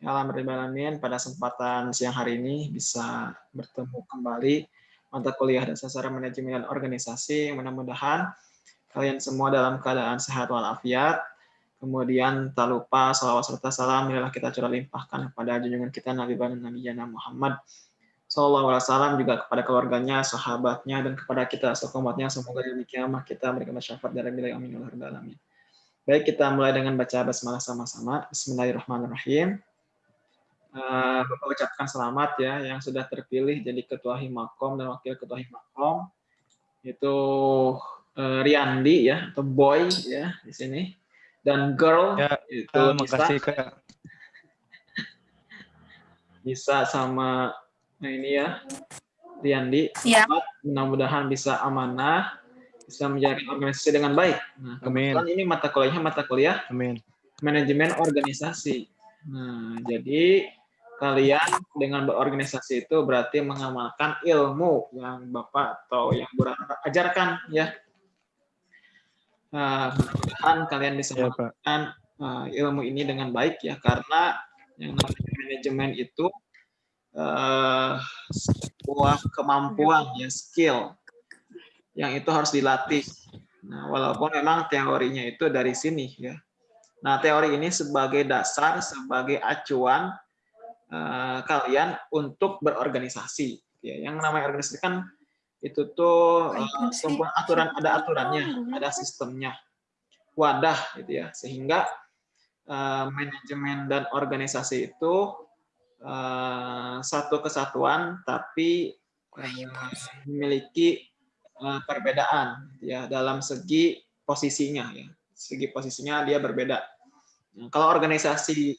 Ya, Alhamdulillah pada kesempatan siang hari ini bisa bertemu kembali mata kuliah dan sasaran manajemen dan organisasi. Mudah-mudahan kalian semua dalam keadaan sehat walafiat. Kemudian tak lupa salawat serta salam inilah kita curah limpahkan kepada junjungan kita Nabi Bani Nabi Jana Muhammad Sallallahu Alaihi Wasallam juga kepada keluarganya, sahabatnya, dan kepada kita sekomatnya. Semoga di kiamat kita memberikan syafaat dari bila amin alamin. Baik, kita mulai dengan baca basmalah sama-sama. Bismillahirrahmanirrahim. Uh, Bapak ucapkan selamat ya yang sudah terpilih jadi ketua Himakom dan wakil ketua Himakom. Itu uh, Riandi ya atau boy ya di sini. Dan girl ya, itu bisa Kak. bisa sama nah ini ya Riandi ya. mudah-mudahan bisa amanah bisa menjaga organisasi dengan baik. Nah kebetulan ini mata kuliahnya mata kuliah Amin. manajemen organisasi. Nah jadi kalian dengan berorganisasi itu berarti mengamalkan ilmu yang Bapak atau yang Bu ajarkan ya. Uh, mudah-mudahan kalian bisa ya, melakukan uh, ilmu ini dengan baik ya karena yang namanya manajemen itu uh, sebuah kemampuan ya skill yang itu harus dilatih. Nah, walaupun memang teorinya itu dari sini ya. Nah, teori ini sebagai dasar, sebagai acuan uh, kalian untuk berorganisasi. Ya, yang namanya organisasi kan itu tuh uh, aturan ada aturannya, ada sistemnya, wadah gitu ya, sehingga uh, manajemen dan organisasi itu uh, satu kesatuan tapi uh, memiliki uh, perbedaan ya dalam segi posisinya ya, segi posisinya dia berbeda. Nah, kalau organisasi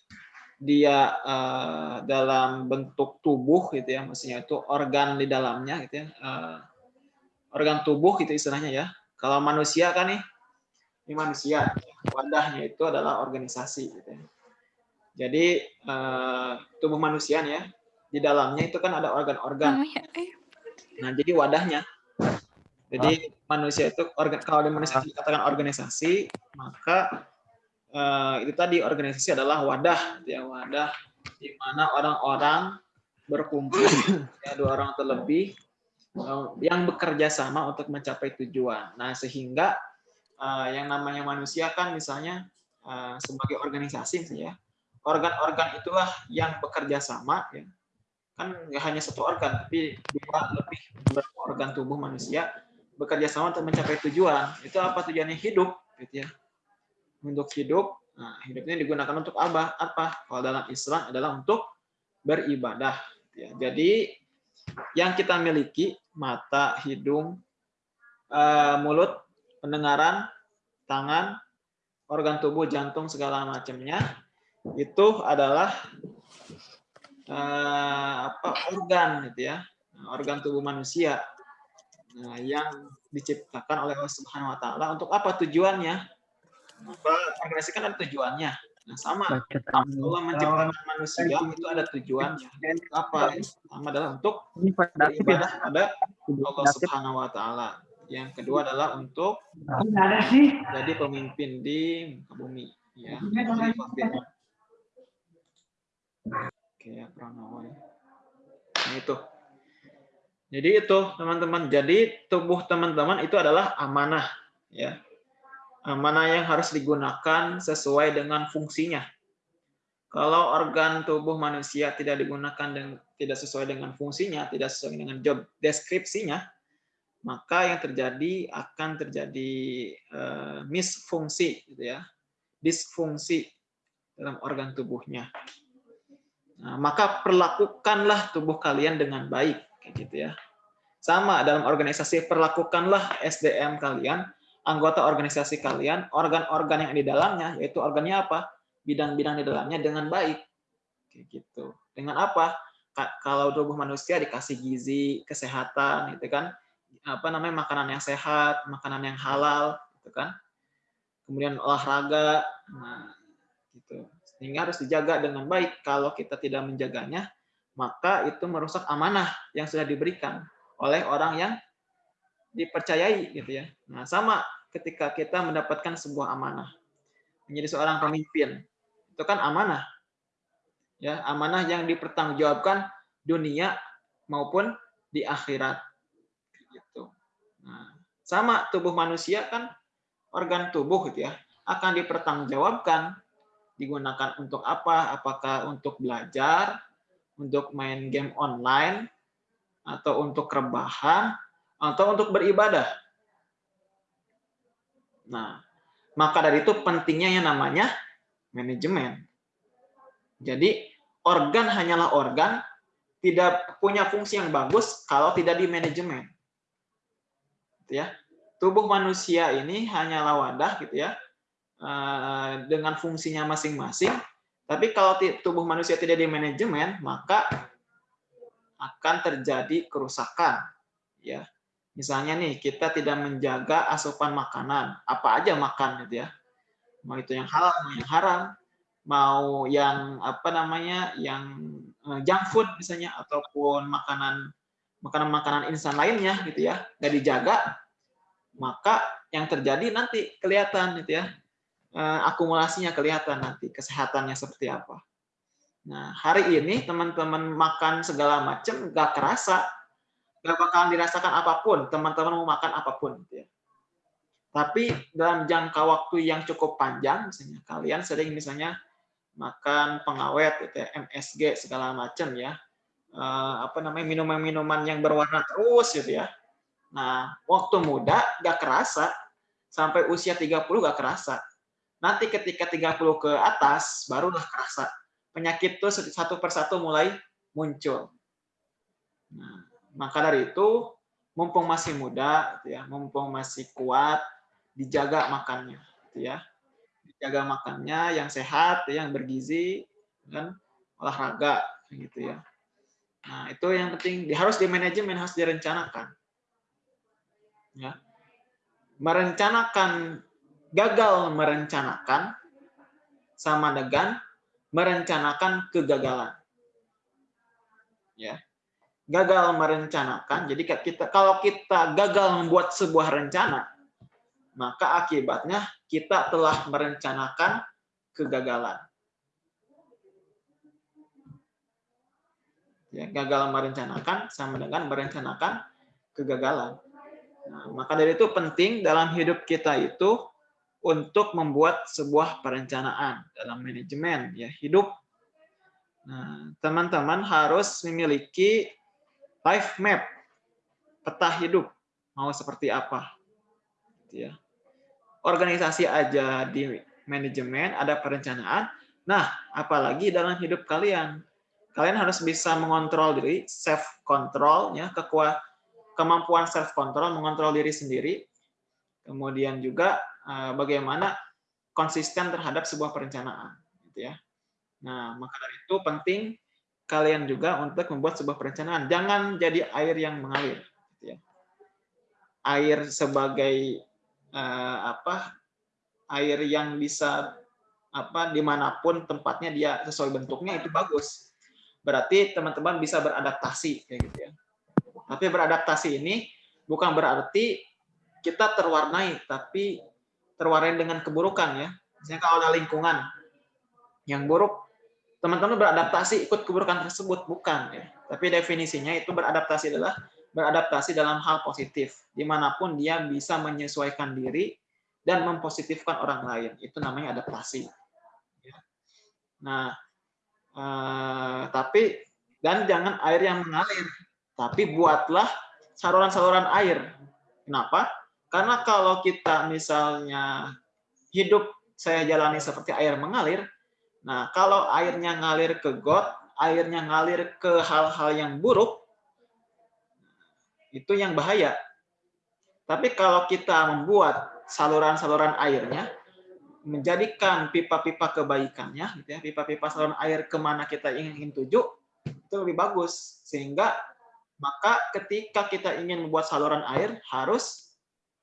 dia uh, dalam bentuk tubuh gitu ya, maksudnya itu organ di dalamnya gitu ya, uh, organ tubuh gitu istilahnya ya. Kalau manusia kan nih, ini manusia, wadahnya itu adalah organisasi gitu ya. Jadi uh, tubuh manusia nih ya, di dalamnya itu kan ada organ-organ. Nah jadi wadahnya, jadi manusia itu organ kalau di manusia dikatakan organisasi, maka uh, itu tadi organisasi adalah wadah, ya wadah di mana orang-orang berkumpul, ya dua orang terlebih uh, yang bekerja sama untuk mencapai tujuan. Nah sehingga uh, yang namanya manusia kan misalnya uh, sebagai organisasi, ya organ-organ itulah yang bekerja sama, ya kan nggak hanya satu organ, tapi dua lebih organ tubuh manusia bekerja sama untuk mencapai tujuan. Itu apa tujuannya hidup, gitu ya untuk hidup. Nah, hidupnya digunakan untuk apa? Apa? Kalau dalam Islam adalah untuk beribadah. Ya, jadi yang kita miliki mata, hidung, uh, mulut, pendengaran, tangan, organ tubuh, jantung segala macamnya itu adalah uh, apa organ gitu ya, organ tubuh manusia. Nah, yang diciptakan oleh Allah Subhanahu wa taala untuk apa tujuannya? Organisasi kan ada tujuannya. Nah, sama. Allah menciptakan manusia itu ada tujuannya. Apa? Pertama adalah untuk beribadah pada Allah Subhanahu wa taala. Yang kedua adalah untuk jadi pemimpin di bumi, ya. Oke, ya, Pranowo ya. Nah, itu. Jadi itu, teman-teman. Jadi tubuh teman-teman itu adalah amanah, ya mana yang harus digunakan sesuai dengan fungsinya. Kalau organ tubuh manusia tidak digunakan dan tidak sesuai dengan fungsinya, tidak sesuai dengan job deskripsinya, maka yang terjadi akan terjadi uh, misfungsi, gitu ya, disfungsi dalam organ tubuhnya. Nah, maka perlakukanlah tubuh kalian dengan baik, gitu ya. Sama dalam organisasi perlakukanlah SDM kalian anggota organisasi kalian, organ-organ yang di dalamnya, yaitu organnya apa? Bidang-bidang di dalamnya dengan baik. Kayak gitu. Dengan apa? Kalau tubuh manusia dikasih gizi, kesehatan, gitu kan? Apa namanya makanan yang sehat, makanan yang halal, gitu kan? Kemudian olahraga, nah, gitu. Sehingga harus dijaga dengan baik. Kalau kita tidak menjaganya, maka itu merusak amanah yang sudah diberikan oleh orang yang dipercayai gitu ya. Nah, sama ketika kita mendapatkan sebuah amanah. Menjadi seorang pemimpin. Itu kan amanah. Ya, amanah yang dipertanggungjawabkan dunia maupun di akhirat. Gitu. Nah, sama tubuh manusia kan organ tubuh gitu ya akan dipertanggungjawabkan digunakan untuk apa? Apakah untuk belajar, untuk main game online, atau untuk rebahan, atau untuk beribadah. Nah, maka dari itu pentingnya yang namanya manajemen. Jadi organ hanyalah organ, tidak punya fungsi yang bagus kalau tidak di manajemen. Gitu ya. Tubuh manusia ini hanyalah wadah gitu ya, eh, dengan fungsinya masing-masing. Tapi kalau tubuh manusia tidak di manajemen, maka akan terjadi kerusakan. Ya, misalnya nih kita tidak menjaga asupan makanan, apa aja makan gitu ya, mau itu yang halal, mau yang haram, mau yang apa namanya, yang eh, junk food misalnya, ataupun makanan makanan-makanan instan lainnya gitu ya, nggak dijaga, maka yang terjadi nanti kelihatan gitu ya, eh, akumulasinya kelihatan nanti kesehatannya seperti apa. Nah, hari ini teman-teman makan segala macam nggak kerasa, nggak bakalan dirasakan apa pun, teman-teman mau makan apa pun. Gitu ya. Tapi dalam jangka waktu yang cukup panjang, misalnya kalian sering misalnya makan pengawet, gitu ya, MSG segala macam ya, eh, apa namanya minuman-minuman yang berwarna terus gitu ya, Nah, waktu muda nggak kerasa, sampai usia 30 nggak kerasa. Nanti ketika 30 ke atas, barulah kerasa. Penyakit itu satu persatu mulai muncul. Nah, maka dari itu, mumpung masih muda, gitu ya, mumpung masih kuat, dijaga makannya. Gitu ya. Dijaga makannya yang sehat, yang bergizi, dan olahraga. gitu ya. Nah, itu yang penting, harus di manajemen, harus direncanakan ya merencanakan gagal merencanakan sama dengan merencanakan kegagalan ya gagal merencanakan jadi kita kalau kita gagal membuat sebuah rencana maka akibatnya kita telah merencanakan kegagalan ya gagal merencanakan sama dengan merencanakan kegagalan Nah, maka dari itu penting dalam hidup kita itu untuk membuat sebuah perencanaan dalam manajemen ya hidup. Nah, teman-teman harus memiliki life map, peta hidup mau seperti apa. Gitu ya. Organisasi aja di manajemen ada perencanaan. Nah, apalagi dalam hidup kalian. Kalian harus bisa mengontrol diri, self control ya, kekuatan kemampuan self control mengontrol diri sendiri, kemudian juga eh, bagaimana konsisten terhadap sebuah perencanaan, gitu ya. Nah, maka dari itu penting kalian juga untuk membuat sebuah perencanaan. Jangan jadi air yang mengalir, gitu ya. Air sebagai uh, apa? Air yang bisa apa di mana pun tempatnya dia sesuai bentuknya itu bagus. Berarti teman-teman bisa beradaptasi, kayak gitu ya. Tapi beradaptasi ini bukan berarti kita terwarnai, tapi terwarnai dengan keburukan ya. Misalnya kalau ada lingkungan yang buruk, teman-teman beradaptasi ikut keburukan tersebut bukan ya. Tapi definisinya itu beradaptasi adalah beradaptasi dalam hal positif, di mana pun dia bisa menyesuaikan diri dan mempositifkan orang lain. Itu namanya adaptasi. Ya. Nah, eh, tapi dan jangan air yang mengalir tapi buatlah saluran-saluran air. Kenapa? Karena kalau kita misalnya hidup saya jalani seperti air mengalir, nah kalau airnya ngalir ke got, airnya ngalir ke hal-hal yang buruk, itu yang bahaya. Tapi kalau kita membuat saluran-saluran airnya, menjadikan pipa-pipa kebaikannya, gitu ya, pipa-pipa saluran air ke mana kita ingin tuju, itu lebih bagus. Sehingga maka ketika kita ingin membuat saluran air, harus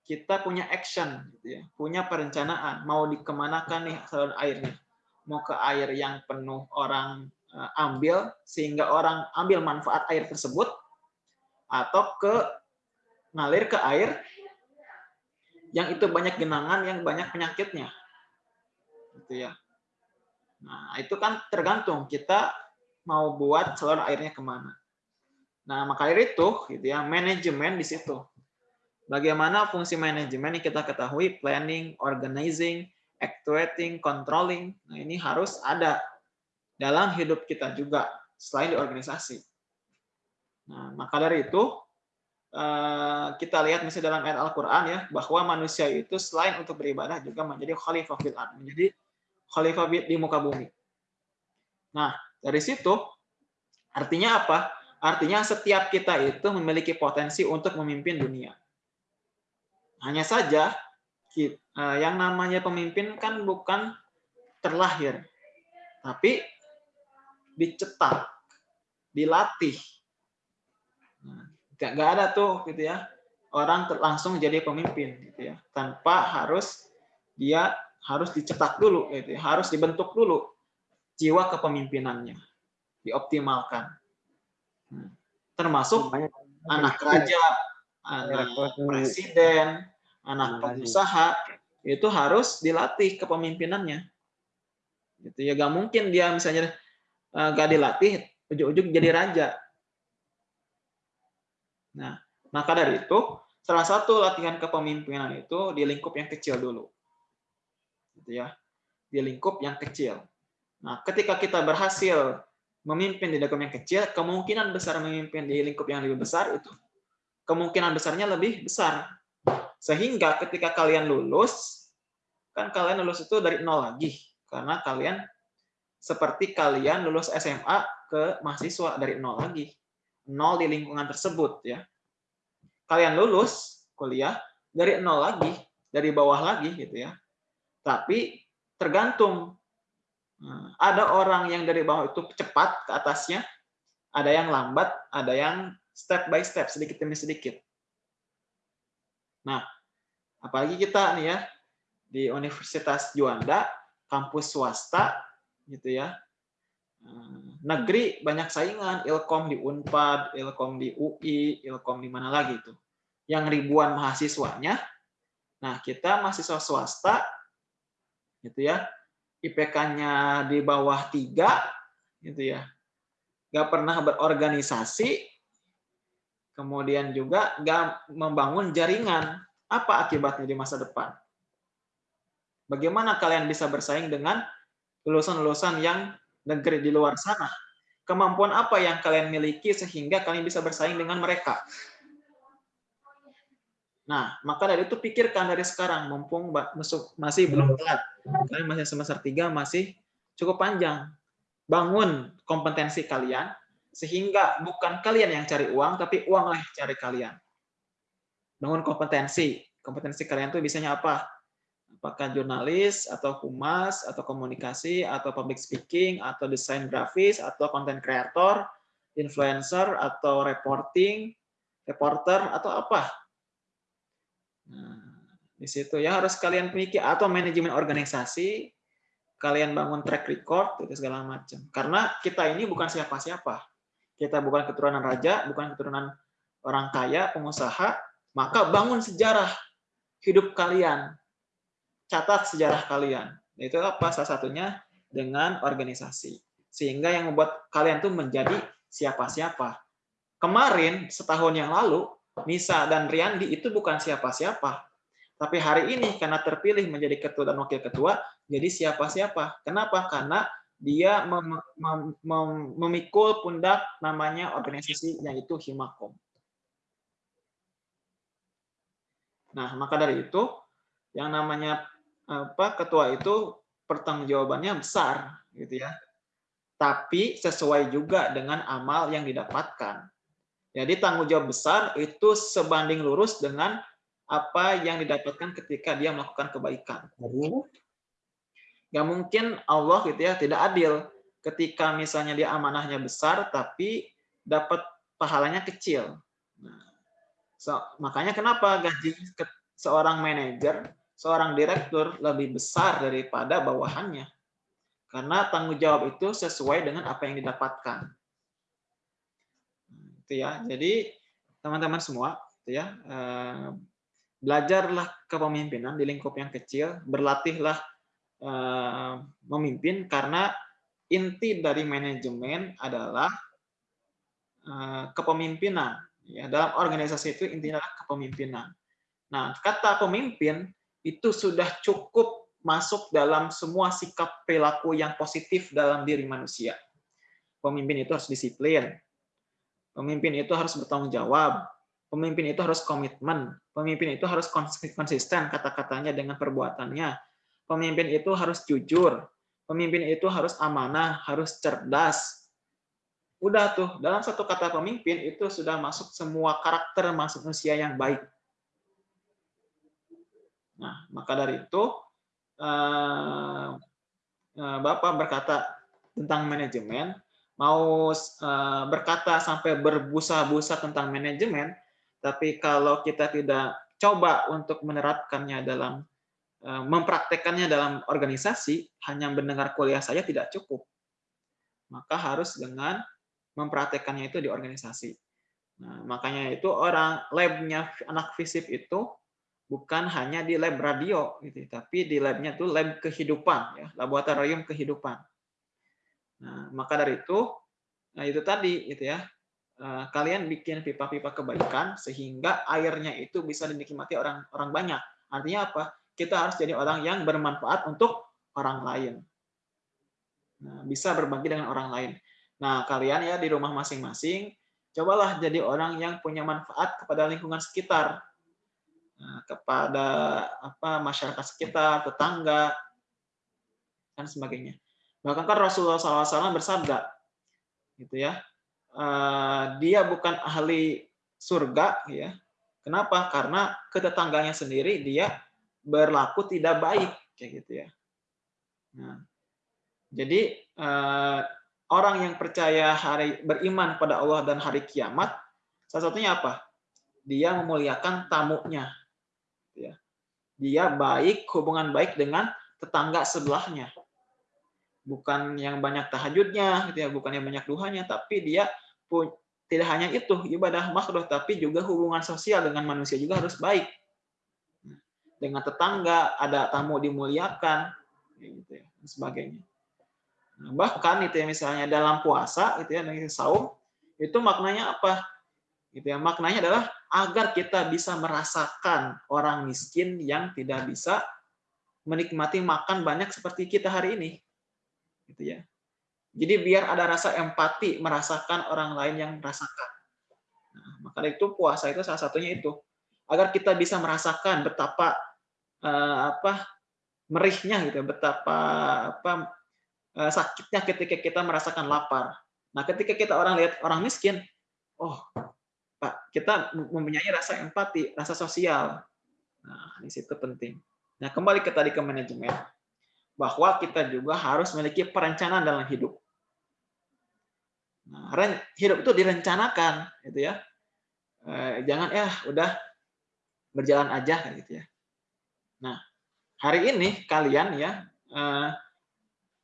kita punya action, gitu ya. punya perencanaan. Mau dikemanakan nih saluran airnya? Mau ke air yang penuh orang eh, ambil, sehingga orang ambil manfaat air tersebut, atau ke ngalir ke air yang itu banyak genangan, yang banyak penyakitnya. Gitu ya. Nah, itu kan tergantung kita mau buat saluran airnya ke mana. Nah, maka dari itu, gitu ya, manajemen di situ. Bagaimana fungsi manajemen yang kita ketahui, planning, organizing, actuating, controlling. Nah, ini harus ada dalam hidup kita juga, selain di organisasi. Nah, maka dari itu, eh, kita lihat misalnya dalam ayat Al-Quran ya, bahwa manusia itu selain untuk beribadah juga menjadi khalifah fil menjadi khalifah di muka bumi. Nah, dari situ artinya apa? Artinya setiap kita itu memiliki potensi untuk memimpin dunia. Hanya saja yang namanya pemimpin kan bukan terlahir, tapi dicetak, dilatih. Nah, gak, ada tuh gitu ya orang langsung jadi pemimpin gitu ya tanpa harus dia harus dicetak dulu gitu ya, harus dibentuk dulu jiwa kepemimpinannya dioptimalkan Hmm. termasuk Banyak. anak raja, anak presiden, anak pengusaha itu harus dilatih kepemimpinannya. Gitu ya, gak mungkin dia misalnya uh, gak dilatih, ujuk-ujuk jadi raja. Nah, maka dari itu salah satu latihan kepemimpinan itu di lingkup yang kecil dulu, gitu ya, di lingkup yang kecil. Nah, ketika kita berhasil memimpin di lingkup yang kecil, kemungkinan besar memimpin di lingkup yang lebih besar itu kemungkinan besarnya lebih besar. Sehingga ketika kalian lulus, kan kalian lulus itu dari nol lagi. Karena kalian seperti kalian lulus SMA ke mahasiswa dari nol lagi. Nol di lingkungan tersebut ya. Kalian lulus kuliah dari nol lagi, dari bawah lagi gitu ya. Tapi tergantung Nah, ada orang yang dari bawah itu cepat ke atasnya, ada yang lambat, ada yang step by step, sedikit demi sedikit. Nah, apalagi kita nih ya, di Universitas Juanda, kampus swasta, gitu ya, eh, negeri banyak saingan, Ilkom di Unpad, Ilkom di UI, Ilkom di mana lagi itu, yang ribuan mahasiswanya. Nah, kita mahasiswa swasta, gitu ya, IPK-nya di bawah tiga, gitu ya, nggak pernah berorganisasi, kemudian juga nggak membangun jaringan. Apa akibatnya di masa depan? Bagaimana kalian bisa bersaing dengan lulusan-lulusan yang negeri di luar sana? Kemampuan apa yang kalian miliki sehingga kalian bisa bersaing dengan mereka? Nah, maka dari itu pikirkan dari sekarang, mumpung masih belum telat. Kalian masih semester 3, masih cukup panjang. Bangun kompetensi kalian, sehingga bukan kalian yang cari uang, tapi uanglah yang cari kalian. Bangun kompetensi. Kompetensi kalian itu biasanya apa? Apakah jurnalis, atau humas, atau komunikasi, atau public speaking, atau desain grafis, atau content creator, influencer, atau reporting, reporter, atau apa? Nah, di situ ya harus kalian pikir atau manajemen organisasi, kalian bangun track record itu segala macam. Karena kita ini bukan siapa-siapa. Kita bukan keturunan raja, bukan keturunan orang kaya, pengusaha, maka bangun sejarah hidup kalian. Catat sejarah kalian. Itu apa salah satunya dengan organisasi. Sehingga yang membuat kalian tuh menjadi siapa-siapa. Kemarin setahun yang lalu Nisa dan Riandi itu bukan siapa-siapa. Tapi hari ini karena terpilih menjadi ketua dan wakil ketua, jadi siapa-siapa. Kenapa? Karena dia mem mem mem memikul pundak namanya organisasi yaitu Himakom. Nah, maka dari itu yang namanya apa ketua itu pertanggungjawabannya besar gitu ya. Tapi sesuai juga dengan amal yang didapatkan. Jadi tanggung jawab besar itu sebanding lurus dengan apa yang didapatkan ketika dia melakukan kebaikan. Gak mungkin Allah gitu ya tidak adil ketika misalnya dia amanahnya besar tapi dapat pahalanya kecil. Nah, so, makanya kenapa gaji seorang manajer, seorang direktur lebih besar daripada bawahannya? Karena tanggung jawab itu sesuai dengan apa yang didapatkan gitu ya. Jadi teman-teman semua, gitu ya, eh, belajarlah kepemimpinan di lingkup yang kecil, berlatihlah eh, memimpin karena inti dari manajemen adalah eh, kepemimpinan. Ya, dalam organisasi itu intinya adalah kepemimpinan. Nah, kata pemimpin itu sudah cukup masuk dalam semua sikap perilaku yang positif dalam diri manusia. Pemimpin itu harus disiplin. Pemimpin itu harus bertanggung jawab. Pemimpin itu harus komitmen. Pemimpin itu harus konsisten kata-katanya dengan perbuatannya. Pemimpin itu harus jujur. Pemimpin itu harus amanah, harus cerdas. Udah tuh, dalam satu kata pemimpin itu sudah masuk semua karakter manusia yang baik. Nah, maka dari itu eh, eh, Bapak berkata tentang manajemen, mau eh, berkata sampai berbusa-busa tentang manajemen, tapi kalau kita tidak coba untuk menerapkannya dalam mempraktekannya dalam organisasi hanya mendengar kuliah saja tidak cukup. Maka harus dengan mempraktekannya itu di organisasi. Nah, makanya itu orang labnya anak fisip itu bukan hanya di lab radio gitu, tapi di labnya itu lab kehidupan ya, laboratorium kehidupan. Nah, maka dari itu nah itu tadi gitu ya. Eh, kalian bikin pipa-pipa kebaikan sehingga airnya itu bisa dinikmati orang orang banyak. Artinya apa? Kita harus jadi orang yang bermanfaat untuk orang lain. Nah, bisa berbagi dengan orang lain. Nah, kalian ya di rumah masing-masing, cobalah jadi orang yang punya manfaat kepada lingkungan sekitar, nah, kepada apa masyarakat sekitar, tetangga, dan sebagainya. Bahkan kan Rasulullah SAW bersabda, gitu ya, eh, dia bukan ahli surga, ya. Kenapa? Karena ketetangganya sendiri dia berlaku tidak baik kayak gitu ya. Nah, jadi eh, orang yang percaya hari beriman pada Allah dan hari kiamat, salah satunya apa? Dia memuliakan tamunya. Gitu ya. Dia baik, hubungan baik dengan tetangga sebelahnya. Bukan yang banyak tahajudnya, gitu ya, bukan yang banyak duhanya, tapi dia pun tidak hanya itu ibadah makruh, tapi juga hubungan sosial dengan manusia juga harus baik dengan tetangga, ada tamu dimuliakan, gitu ya, dan sebagainya. Nah, bahkan itu ya misalnya dalam puasa, itu ya, saum, itu maknanya apa? Gitu ya, maknanya adalah agar kita bisa merasakan orang miskin yang tidak bisa menikmati makan banyak seperti kita hari ini. Gitu ya. Jadi biar ada rasa empati merasakan orang lain yang merasakan. Nah, maka itu puasa itu salah satunya itu agar kita bisa merasakan betapa uh, apa merihnya gitu, betapa apa uh, sakitnya ketika kita merasakan lapar. Nah, ketika kita orang lihat orang miskin, oh, Pak, kita mempunyai rasa empati, rasa sosial. Nah, di situ penting. Nah, kembali ke tadi ke manajemen, bahwa kita juga harus memiliki perencanaan dalam hidup. Nah, hidup itu direncanakan, gitu ya. Eh, jangan ya udah berjalan aja, gitu ya. Nah, hari ini kalian ya uh,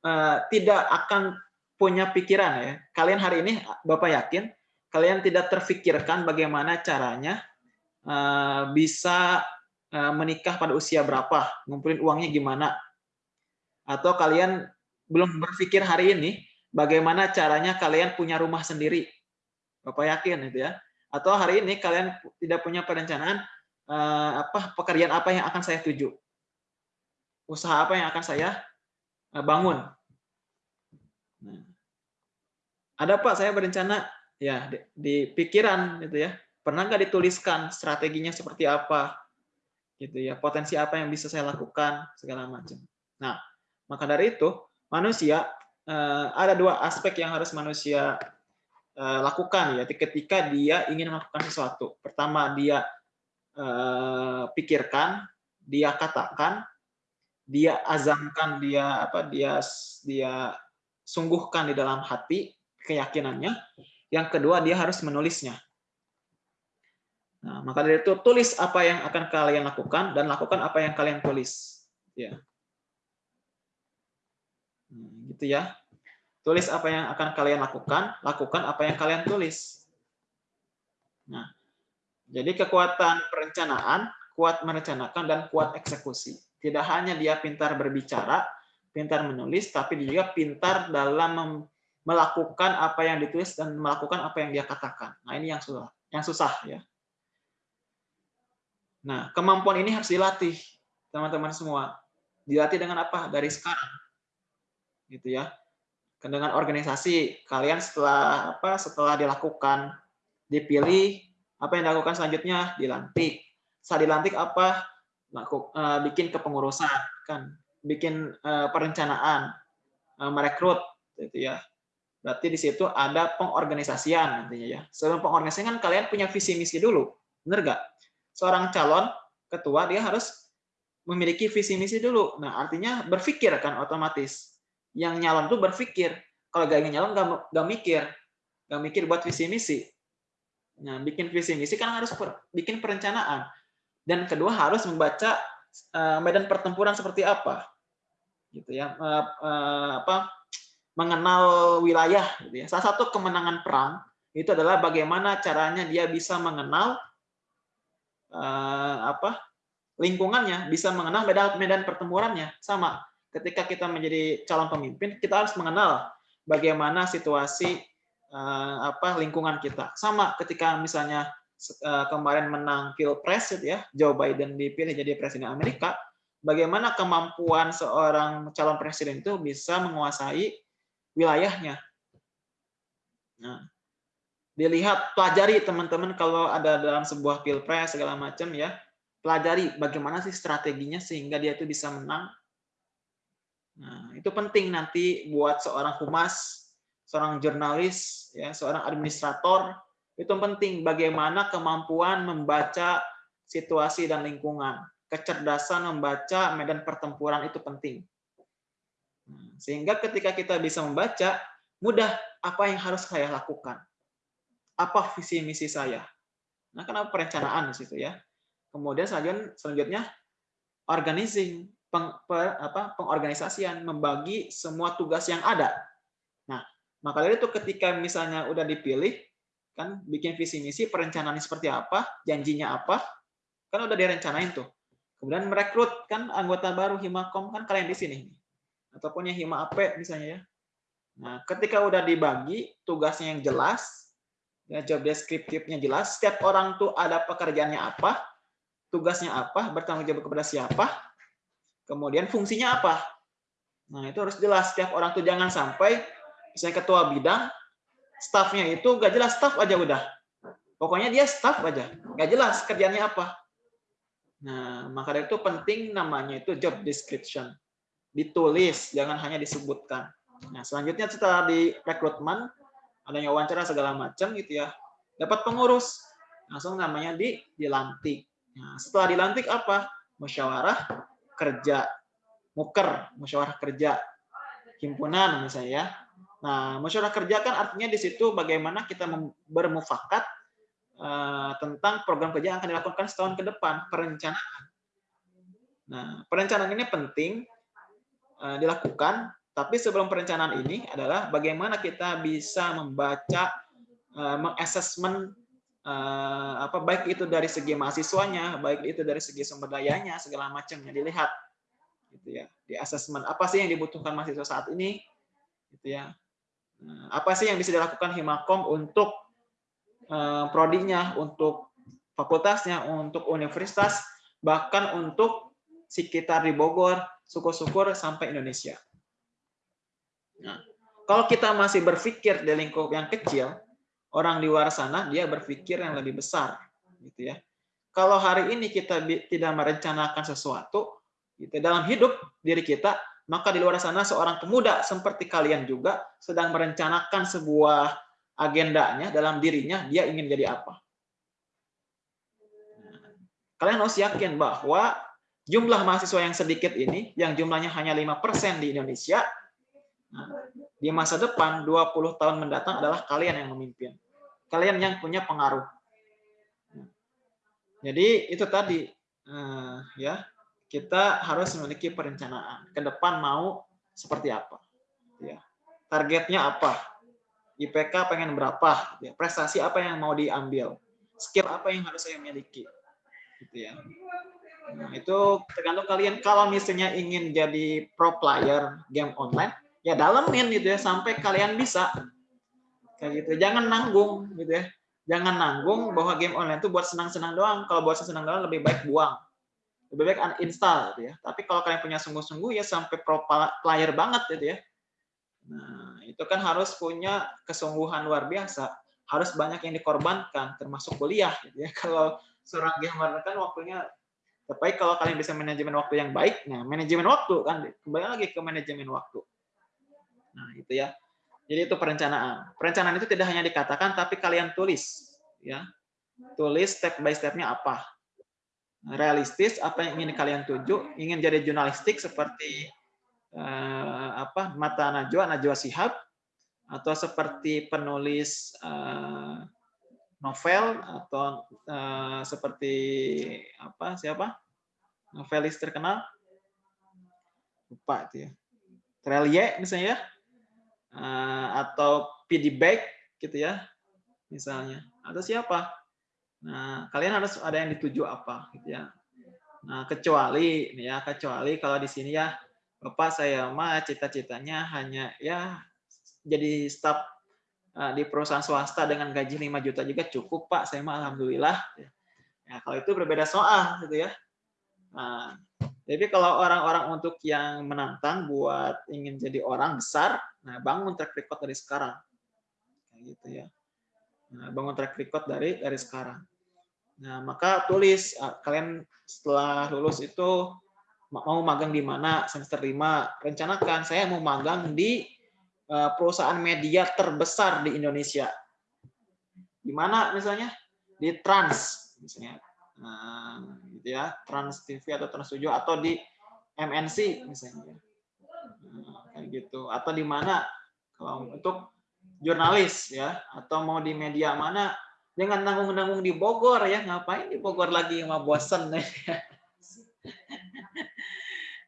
uh, tidak akan punya pikiran ya. Kalian hari ini Bapak yakin kalian tidak terfikirkan bagaimana caranya uh, bisa uh, menikah pada usia berapa, ngumpulin uangnya gimana. Atau kalian belum berpikir hari ini bagaimana caranya kalian punya rumah sendiri. Bapak yakin itu ya. Atau hari ini kalian tidak punya perencanaan uh, apa pekerjaan apa yang akan saya tuju, usaha apa yang akan saya uh, bangun. Nah, ada pak saya berencana ya di, di pikiran gitu ya, pernah nggak dituliskan strateginya seperti apa, gitu ya, potensi apa yang bisa saya lakukan segala macam. Nah, maka dari itu manusia uh, ada dua aspek yang harus manusia lakukan ya ketika dia ingin melakukan sesuatu. Pertama dia uh, pikirkan, dia katakan, dia azamkan, dia apa dia dia sungguhkan di dalam hati keyakinannya. Yang kedua dia harus menulisnya. Nah, maka dari itu tulis apa yang akan kalian lakukan dan lakukan apa yang kalian tulis. Ya. Nah, gitu ya. Tulis apa yang akan kalian lakukan, lakukan apa yang kalian tulis. Nah, jadi kekuatan perencanaan, kuat merencanakan, dan kuat eksekusi. Tidak hanya dia pintar berbicara, pintar menulis, tapi dia juga pintar dalam melakukan apa yang ditulis dan melakukan apa yang dia katakan. Nah, ini yang susah, yang susah ya. Nah, kemampuan ini harus dilatih, teman-teman semua. Dilatih dengan apa? Dari sekarang. Gitu ya. Dengan organisasi, kalian setelah apa? Setelah dilakukan, dipilih, apa yang dilakukan selanjutnya? Dilantik. Saat dilantik apa? Eh, bikin kepengurusan, kan? Bikin eh, perencanaan, eh, merekrut, gitu ya Berarti di situ ada pengorganisasian nantinya ya. Sebelum pengorganisasian kan kalian punya visi misi dulu. Benar nggak? Seorang calon ketua dia harus memiliki visi misi dulu. Nah, artinya berpikir kan otomatis. Yang nyalon tuh berpikir. Kalau gak ingin nyalon gak, gak mikir. Gak mikir buat visi misi. Nah, bikin visi misi kan harus per, bikin perencanaan. Dan kedua harus membaca uh, medan pertempuran seperti apa. Gitu ya. Uh, uh, apa mengenal wilayah. Gitu ya. Salah satu kemenangan perang itu adalah bagaimana caranya dia bisa mengenal uh, apa lingkungannya, bisa mengenal medan medan pertempurannya. Sama, ketika kita menjadi calon pemimpin, kita harus mengenal bagaimana situasi apa lingkungan kita. Sama ketika misalnya uh, kemarin menang pilpres gitu ya, Joe Biden dipilih jadi presiden Amerika, bagaimana kemampuan seorang calon presiden itu bisa menguasai wilayahnya. Nah, dilihat, pelajari teman-teman kalau ada dalam sebuah pilpres segala macam ya, pelajari bagaimana sih strateginya sehingga dia itu bisa menang. Nah, itu penting nanti buat seorang humas, seorang jurnalis, ya, seorang administrator, itu penting bagaimana kemampuan membaca situasi dan lingkungan. Kecerdasan membaca medan pertempuran itu penting. Hmm, sehingga ketika kita bisa membaca, mudah apa yang harus saya lakukan. Apa visi misi saya. Nah, kenapa perencanaan di situ ya. Kemudian selanjutnya, selanjutnya organizing, peng, per, apa, pengorganisasian, membagi semua tugas yang ada. Maka dari itu ketika misalnya udah dipilih, kan bikin visi misi, perencanaan seperti apa, janjinya apa, kan udah direncanain tuh. Kemudian merekrut kan anggota baru Himakom kan kalian di sini ataupun yang hima AP misalnya ya. Nah, ketika udah dibagi tugasnya yang jelas, ya job descriptive-nya jelas, setiap orang tuh ada pekerjaannya apa, tugasnya apa, bertanggung jawab kepada siapa, kemudian fungsinya apa. Nah, itu harus jelas. Setiap orang tuh jangan sampai misalnya ketua bidang, staffnya itu gak jelas, staff aja udah. Pokoknya dia staff aja, gak jelas kerjanya apa. Nah, maka dari itu penting namanya itu job description ditulis, jangan hanya disebutkan. Nah, selanjutnya setelah di rekrutmen, adanya wawancara segala macam gitu ya, dapat pengurus, langsung namanya di dilantik. Nah, setelah dilantik apa? Musyawarah kerja, muker, musyawarah kerja, himpunan misalnya ya. Nah, musyawarah kerja kan artinya di situ bagaimana kita bermufakat uh, tentang program kerja yang akan dilakukan setahun ke depan, perencanaan. Nah, perencanaan ini penting Eh, dilakukan, tapi sebelum perencanaan ini adalah bagaimana kita bisa membaca, uh, apa baik itu dari segi mahasiswanya, baik itu dari segi sumber dayanya, segala macamnya dilihat, gitu ya, di assessment apa sih yang dibutuhkan mahasiswa saat ini, gitu ya, apa sih yang bisa dilakukan Himakom untuk uh, prodinya, untuk fakultasnya, untuk universitas, bahkan untuk sekitar di Bogor, syukur-syukur sampai Indonesia. Nah, kalau kita masih berpikir di lingkup yang kecil, orang di luar sana dia berpikir yang lebih besar, gitu ya. Kalau hari ini kita tidak merencanakan sesuatu, gitu, dalam hidup diri kita, maka di luar sana seorang pemuda seperti kalian juga sedang merencanakan sebuah agendanya dalam dirinya, dia ingin jadi apa. Nah, kalian harus yakin bahwa jumlah mahasiswa yang sedikit ini, yang jumlahnya hanya 5% di Indonesia, nah, di masa depan 20 tahun mendatang adalah kalian yang memimpin. Kalian yang punya pengaruh. Jadi itu tadi eh, ya kita harus memiliki perencanaan ke depan mau seperti apa, ya targetnya apa, IPK pengen berapa, ya. prestasi apa yang mau diambil, skill apa yang harus saya miliki, gitu ya. Nah, itu tergantung kalian. Kalau misalnya ingin jadi pro player game online, ya dalemin gitu ya sampai kalian bisa. Kayak gitu. Jangan nanggung gitu ya. Jangan nanggung bahwa game online itu buat senang-senang doang. Kalau buat senang doang lebih baik buang. Lebih baik uninstall gitu ya. Tapi kalau kalian punya sungguh-sungguh ya sampai pro player banget gitu ya. Nah, itu kan harus punya kesungguhan luar biasa. Harus banyak yang dikorbankan termasuk kuliah gitu ya. Kalau seorang gamer kan waktunya tapi kalau kalian bisa manajemen waktu yang baik, nah manajemen waktu kan kembali lagi ke manajemen waktu. Nah itu ya. Jadi itu perencanaan. Perencanaan itu tidak hanya dikatakan, tapi kalian tulis, ya. Tulis step by stepnya apa. Realistis apa yang ingin kalian tuju, ingin jadi jurnalistik seperti eh, apa Mata Najwa, Najwa Sihab, atau seperti penulis eh, novel atau uh, seperti apa siapa novelis terkenal? Lupa itu ya. Trelie misalnya ya. Uh, atau PD Beck gitu ya misalnya. Atau siapa nah kalian harus ada yang dituju apa gitu ya nah kecuali ya kecuali kalau di sini ya bapak saya mah cita-citanya hanya ya jadi staf Eh, di perusahaan swasta dengan gaji 5 juta juga cukup Pak, saya mah alhamdulillah. Ya, kalau itu berbeda soal gitu ya. Nah, jadi kalau orang-orang untuk yang menantang buat ingin jadi orang besar, nah bangun track record dari sekarang. Kayak gitu ya. Nah, bangun track record dari dari sekarang. Nah, maka tulis ah, kalian setelah lulus itu mau magang di mana semester 5, rencanakan saya mau magang di Eh, perusahaan media terbesar di Indonesia. Di mana misalnya? Di Trans misalnya. Nah, gitu ya, Trans TV atau Trans 7 atau di MNC misalnya. Nah, kayak gitu. Atau di mana kalau untuk jurnalis ya atau mau di media mana jangan nanggung-nanggung di Bogor ya ngapain di Bogor lagi sama bosen ya.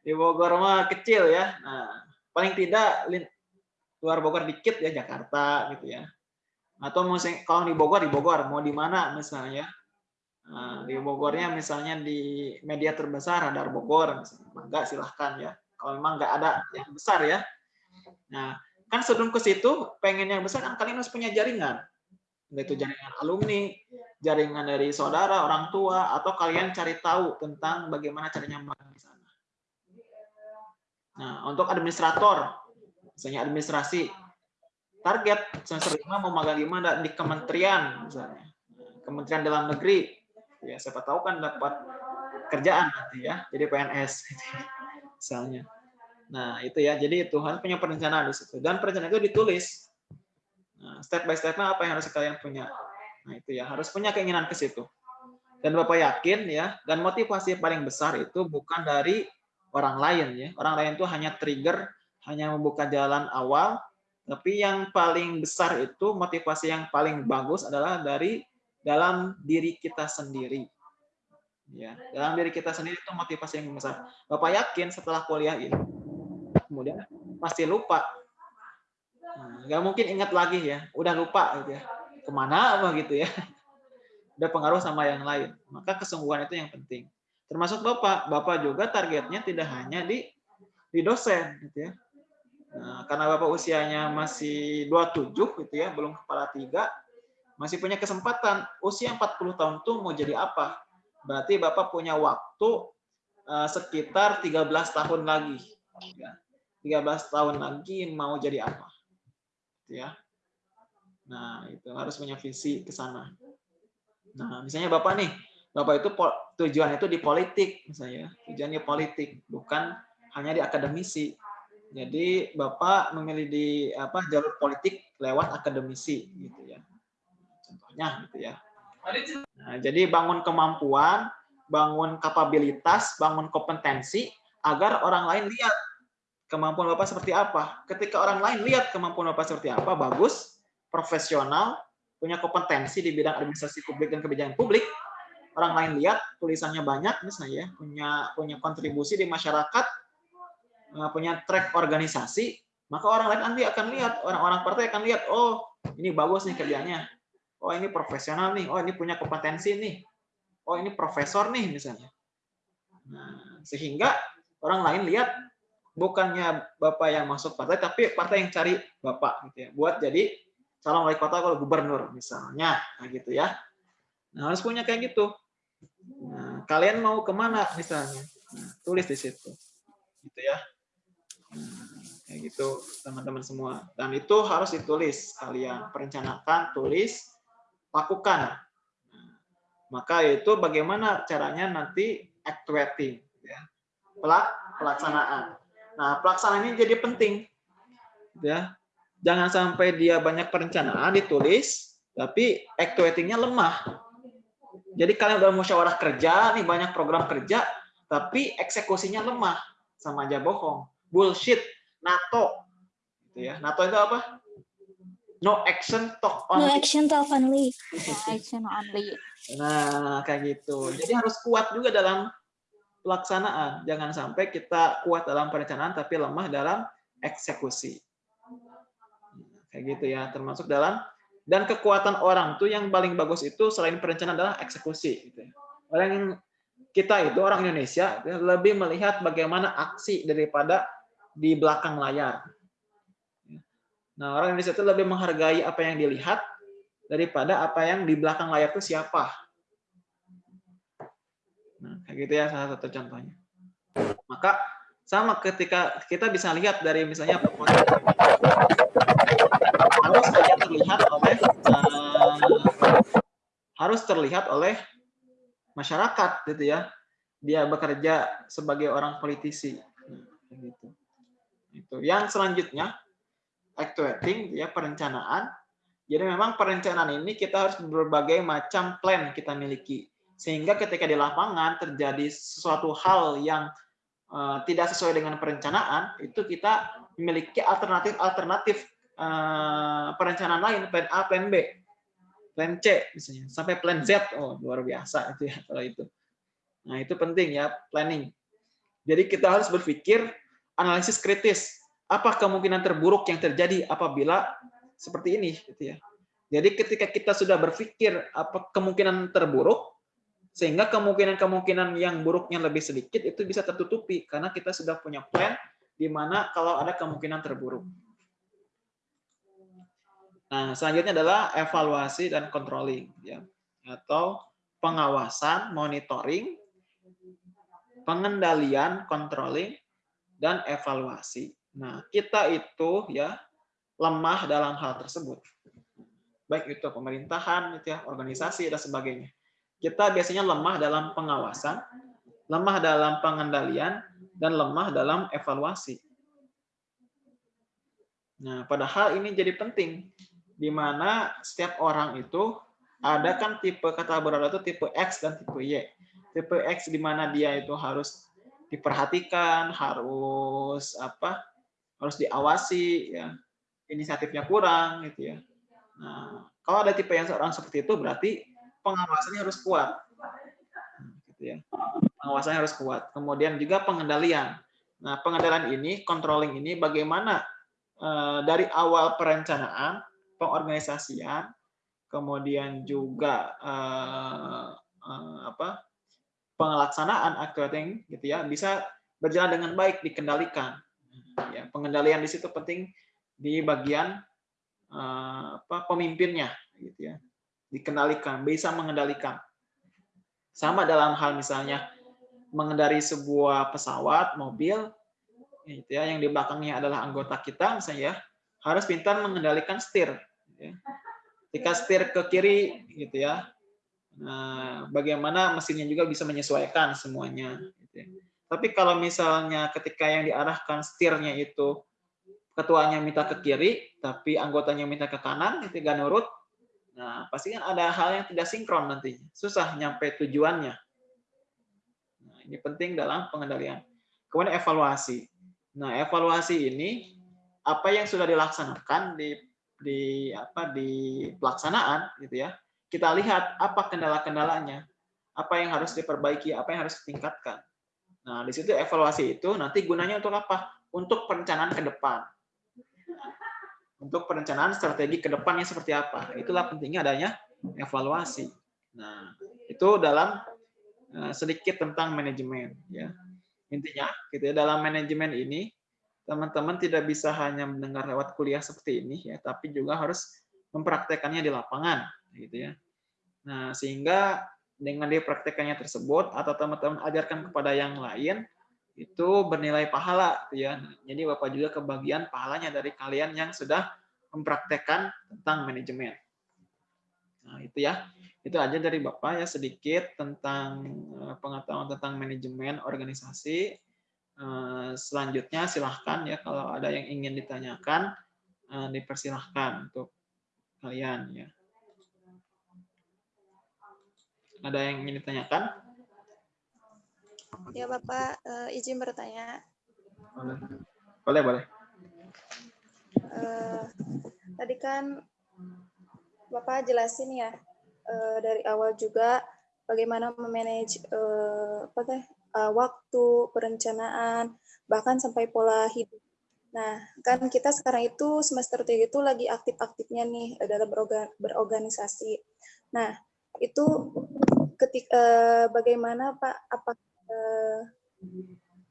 di Bogor mah kecil ya. Nah paling tidak luar Bogor dikit ya Jakarta gitu ya. Atau mau kalau di Bogor di Bogor. Mau di mana misalnya? Nah, di Bogornya misalnya di media terbesar Radar Bogor misalnya. Enggak silahkan ya. Kalau memang nggak ada yang besar ya. Nah kan sebelum ke situ pengen yang besar kan kalian harus punya jaringan itu jaringan alumni jaringan dari saudara orang tua atau kalian cari tahu tentang bagaimana caranya magang di sana. Nah untuk administrator misalnya administrasi target semester lima mau magang di mana? Di kementerian misalnya. Kementerian dalam negeri. Ya siapa tahu kan dapat kerjaan nanti ya jadi PNS misalnya. Nah itu ya jadi Tuhan punya perencanaan di situ. Dan perencanaan itu ditulis nah, step by stepnya apa yang harus kalian punya nah itu ya harus punya keinginan ke situ dan bapak yakin ya dan motivasi paling besar itu bukan dari orang lain ya orang lain itu hanya trigger hanya membuka jalan awal, tapi yang paling besar itu motivasi yang paling bagus adalah dari dalam diri kita sendiri. Ya, dalam diri kita sendiri itu motivasi yang besar. Bapak yakin setelah kuliah ini, kemudian pasti lupa. Nah, nggak mungkin ingat lagi ya, udah lupa gitu ya. Ke mana apa gitu ya. Udah pengaruh sama yang lain. Maka kesungguhan itu yang penting. Termasuk Bapak. Bapak juga targetnya tidak hanya di di dosen gitu ya Nah, karena Bapak usianya masih 27 gitu ya, belum kepala tiga, masih punya kesempatan. Usia 40 tahun tuh mau jadi apa? Berarti Bapak punya waktu uh, sekitar 13 tahun lagi. Ya. 13 tahun lagi mau jadi apa? Ya. Nah, itu harus punya visi ke sana. Nah, misalnya Bapak nih, Bapak itu tujuan itu di politik misalnya. Tujuannya politik, bukan hanya di akademisi jadi Bapak memilih di apa jalur politik lewat akademisi gitu ya. Contohnya gitu ya. Nah, jadi bangun kemampuan, bangun kapabilitas, bangun kompetensi agar orang lain lihat kemampuan Bapak seperti apa. Ketika orang lain lihat kemampuan Bapak seperti apa, bagus, profesional, punya kompetensi di bidang administrasi publik dan kebijakan publik, orang lain lihat tulisannya banyak misalnya ya, punya punya kontribusi di masyarakat, Eh, punya track organisasi, maka orang lain nanti akan lihat, orang-orang partai akan lihat, oh ini bagus nih kerjanya, oh ini profesional nih, oh ini punya kompetensi nih, oh ini profesor nih misalnya. Nah, sehingga orang lain lihat bukannya bapak yang masuk partai, tapi partai yang cari bapak gitu ya, buat jadi calon wali kota atau gubernur misalnya, nah gitu ya. Nah, harus punya kayak gitu. Nah, kalian mau ke mana misalnya? Nah, tulis di situ, gitu ya. Nah, kayak gitu teman-teman semua. Dan itu harus ditulis kalian perencanakan, tulis, lakukan. Nah, maka itu bagaimana caranya nanti actuating, ya. pelaksanaan. Nah, pelaksanaan ini jadi penting, ya. Jangan sampai dia banyak perencanaan ditulis, tapi actuatingnya lemah. Jadi kalian udah musyawarah kerja, nih banyak program kerja, tapi eksekusinya lemah, sama aja bohong. Bullshit, NATO. Gitu ya. NATO itu apa? No action talk only. No action talk only. No action only. Nah, kayak gitu. Jadi harus kuat juga dalam pelaksanaan. Jangan sampai kita kuat dalam perencanaan tapi lemah dalam eksekusi. Kayak gitu ya, termasuk dalam dan kekuatan orang tuh yang paling bagus itu selain perencanaan adalah eksekusi. Gitu ya. Orang yang kita itu orang Indonesia lebih melihat bagaimana aksi daripada di belakang layar. Nah orang Indonesia itu lebih menghargai apa yang dilihat daripada apa yang di belakang layar itu siapa. Nah kayak gitu ya salah satu contohnya. Maka sama ketika kita bisa lihat dari misalnya harus terlihat oleh uh, harus terlihat oleh masyarakat gitu ya. Dia bekerja sebagai orang politisi. Nah, gitu. Itu. Yang selanjutnya actuating ya perencanaan. Jadi memang perencanaan ini kita harus berbagai macam plan kita miliki sehingga ketika di lapangan terjadi sesuatu hal yang uh, tidak sesuai dengan perencanaan itu kita memiliki alternatif-alternatif uh, perencanaan lain, plan A, plan B, plan C misalnya, sampai plan Z. Oh, luar biasa itu ya kalau itu. Nah, itu penting ya, planning. Jadi kita harus berpikir analisis kritis. Apa kemungkinan terburuk yang terjadi apabila seperti ini gitu ya. Jadi ketika kita sudah berpikir apa kemungkinan terburuk sehingga kemungkinan-kemungkinan yang buruknya lebih sedikit itu bisa tertutupi karena kita sudah punya plan di mana kalau ada kemungkinan terburuk. Nah, selanjutnya adalah evaluasi dan controlling ya atau pengawasan, monitoring, pengendalian, controlling dan evaluasi. Nah, kita itu ya lemah dalam hal tersebut. Baik itu pemerintahan, itu ya, organisasi dan sebagainya. Kita biasanya lemah dalam pengawasan, lemah dalam pengendalian, dan lemah dalam evaluasi. Nah, padahal ini jadi penting di mana setiap orang itu ada kan tipe kata berada itu tipe X dan tipe Y. Tipe X di mana dia itu harus diperhatikan, harus apa? harus diawasi ya. Inisiatifnya kurang gitu ya. Nah, kalau ada tipe yang seorang seperti itu berarti pengawasannya harus kuat. Gitu ya. Pengawasannya harus kuat. Kemudian juga pengendalian. Nah, pengendalian ini, controlling ini bagaimana eh, dari awal perencanaan pengorganisasian, kemudian juga uh, uh, apa pengelaksanaan acting gitu ya bisa berjalan dengan baik dikendalikan. Ya, pengendalian di situ penting di bagian apa pemimpinnya gitu ya dikendalikan bisa mengendalikan sama dalam hal misalnya mengendari sebuah pesawat mobil gitu ya yang di belakangnya adalah anggota kita misalnya ya harus pintar mengendalikan setir Ya. Ketika setir ke kiri, gitu ya. Nah, bagaimana mesinnya juga bisa menyesuaikan semuanya. Gitu ya. Tapi kalau misalnya ketika yang diarahkan setirnya itu ketuanya minta ke kiri, tapi anggotanya minta ke kanan, itu gak nurut, nah pasti kan ada hal yang tidak sinkron nanti, susah nyampe tujuannya. Nah, ini penting dalam pengendalian. Kemudian evaluasi. Nah, evaluasi ini apa yang sudah dilaksanakan di di apa di pelaksanaan gitu ya kita lihat apa kendala-kendalanya apa yang harus diperbaiki apa yang harus ditingkatkan nah di situ evaluasi itu nanti gunanya untuk apa untuk perencanaan ke depan untuk perencanaan strategi ke depannya seperti apa itulah pentingnya adanya evaluasi nah itu dalam uh, sedikit tentang manajemen ya. Intinya gitu ya dalam manajemen ini teman-teman tidak bisa hanya mendengar lewat kuliah seperti ini ya, tapi juga harus mempraktekannya di lapangan gitu ya. Nah, sehingga dengan dipraktekannya tersebut atau teman-teman ajarkan kepada yang lain itu bernilai pahala gitu ya. Jadi Bapak juga kebagian pahalanya dari kalian yang sudah mempraktekkan tentang manajemen. Nah, itu ya. Itu aja dari Bapak ya sedikit tentang eh, pengetahuan tentang manajemen organisasi Eh, selanjutnya silahkan ya kalau ada yang ingin ditanyakan eh, dipersilahkan untuk kalian ya. Ada yang ingin ditanyakan? Ya Bapak, uh, izin bertanya. Boleh, boleh. boleh. Uh, tadi kan Bapak jelasin ya uh, dari awal juga bagaimana memanage uh, apa teh uh, waktu, perencanaan, bahkan sampai pola hidup. Nah, kan kita sekarang itu semester 3 itu lagi aktif-aktifnya nih dalam berorganisasi. Nah, itu ketik uh, bagaimana Pak apa uh,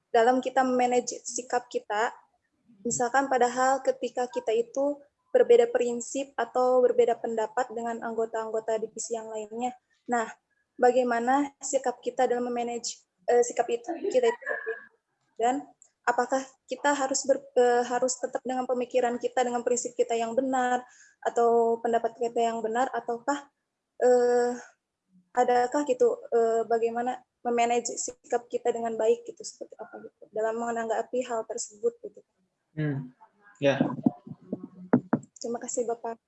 dalam kita manage sikap kita misalkan padahal ketika kita itu berbeda prinsip atau berbeda pendapat dengan anggota-anggota divisi yang lainnya. Nah, bagaimana sikap kita dalam memanage uh, sikap itu kita itu dan apakah kita harus ber, uh, harus tetap dengan pemikiran kita dengan prinsip kita yang benar atau pendapat kita yang benar ataukah uh, adakah gitu uh, bagaimana memanage sikap kita dengan baik gitu seperti apa gitu dalam menanggapi hal tersebut gitu. Hmm. Ya. Terima kasih Bapak.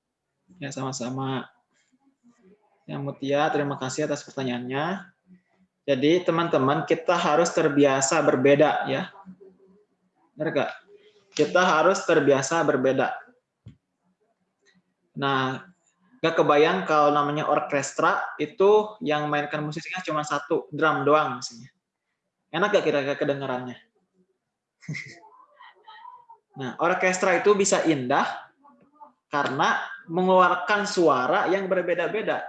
Ya sama-sama. Ya Mutia, terima kasih atas pertanyaannya. Jadi teman-teman kita harus terbiasa berbeda ya. Benar gak? Kita harus terbiasa berbeda. Nah, gak kebayang kalau namanya orkestra itu yang mainkan musiknya cuma satu, drum doang misalnya. Enak gak kira-kira kedengarannya? nah, orkestra itu bisa indah karena mengeluarkan suara yang berbeda-beda.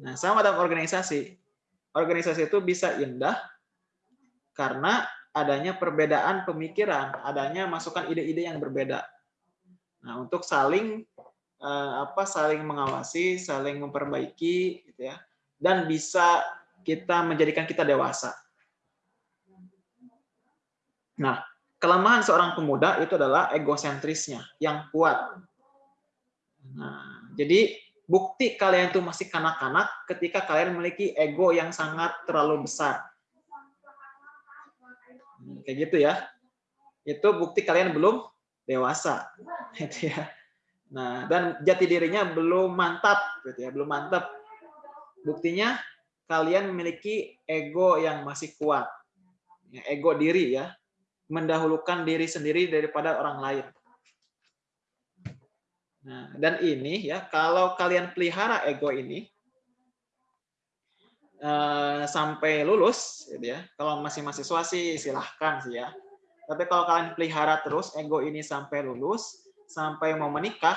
Nah, sama dalam organisasi. Organisasi itu bisa indah karena adanya perbedaan pemikiran, adanya masukan ide-ide yang berbeda. Nah, untuk saling eh, apa saling mengawasi, saling memperbaiki gitu ya. Dan bisa kita menjadikan kita dewasa. Nah, kelemahan seorang pemuda itu adalah egosentrisnya yang kuat. Nah, jadi bukti kalian itu masih kanak-kanak ketika kalian memiliki ego yang sangat terlalu besar. Hmm, kayak gitu ya. Itu bukti kalian belum dewasa. Gitu ya. Nah, dan jati dirinya belum mantap gitu ya, belum mantap. Buktinya kalian memiliki ego yang masih kuat. Ya, ego diri ya. Mendahulukan diri sendiri daripada orang lain. Nah, dan ini ya kalau kalian pelihara ego ini eh, sampai lulus, gitu ya. Kalau masih mahasiswa sih silahkan sih ya. Tapi kalau kalian pelihara terus ego ini sampai lulus, sampai mau menikah,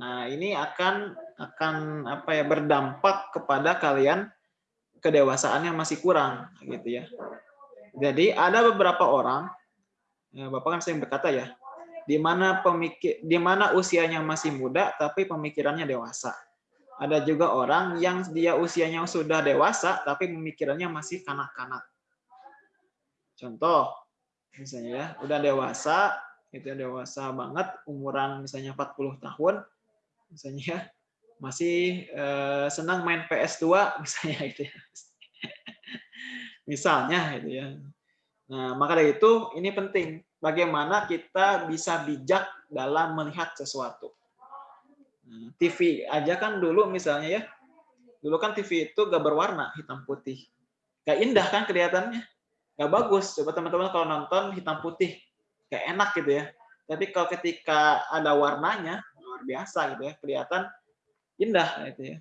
nah ini akan akan apa ya berdampak kepada kalian kedewasaannya masih kurang, gitu ya. Jadi ada beberapa orang, ya, bapak kan sering berkata ya, di mana pemikir di mana usianya masih muda tapi pemikirannya dewasa. Ada juga orang yang dia usianya sudah dewasa tapi pemikirannya masih kanak-kanak. Contoh, misalnya ya, udah dewasa, itu dewasa banget, umuran misalnya 40 tahun, misalnya ya, masih eh, senang main PS2 misalnya itu ya. misalnya itu ya. Nah, maka dari itu ini penting bagaimana kita bisa bijak dalam melihat sesuatu. Nah, TV aja kan dulu misalnya ya, dulu kan TV itu gak berwarna hitam putih, gak indah kan kelihatannya, gak bagus. Coba teman-teman kalau nonton hitam putih, gak enak gitu ya. Tapi kalau ketika ada warnanya luar biasa gitu ya, kelihatan indah gitu ya.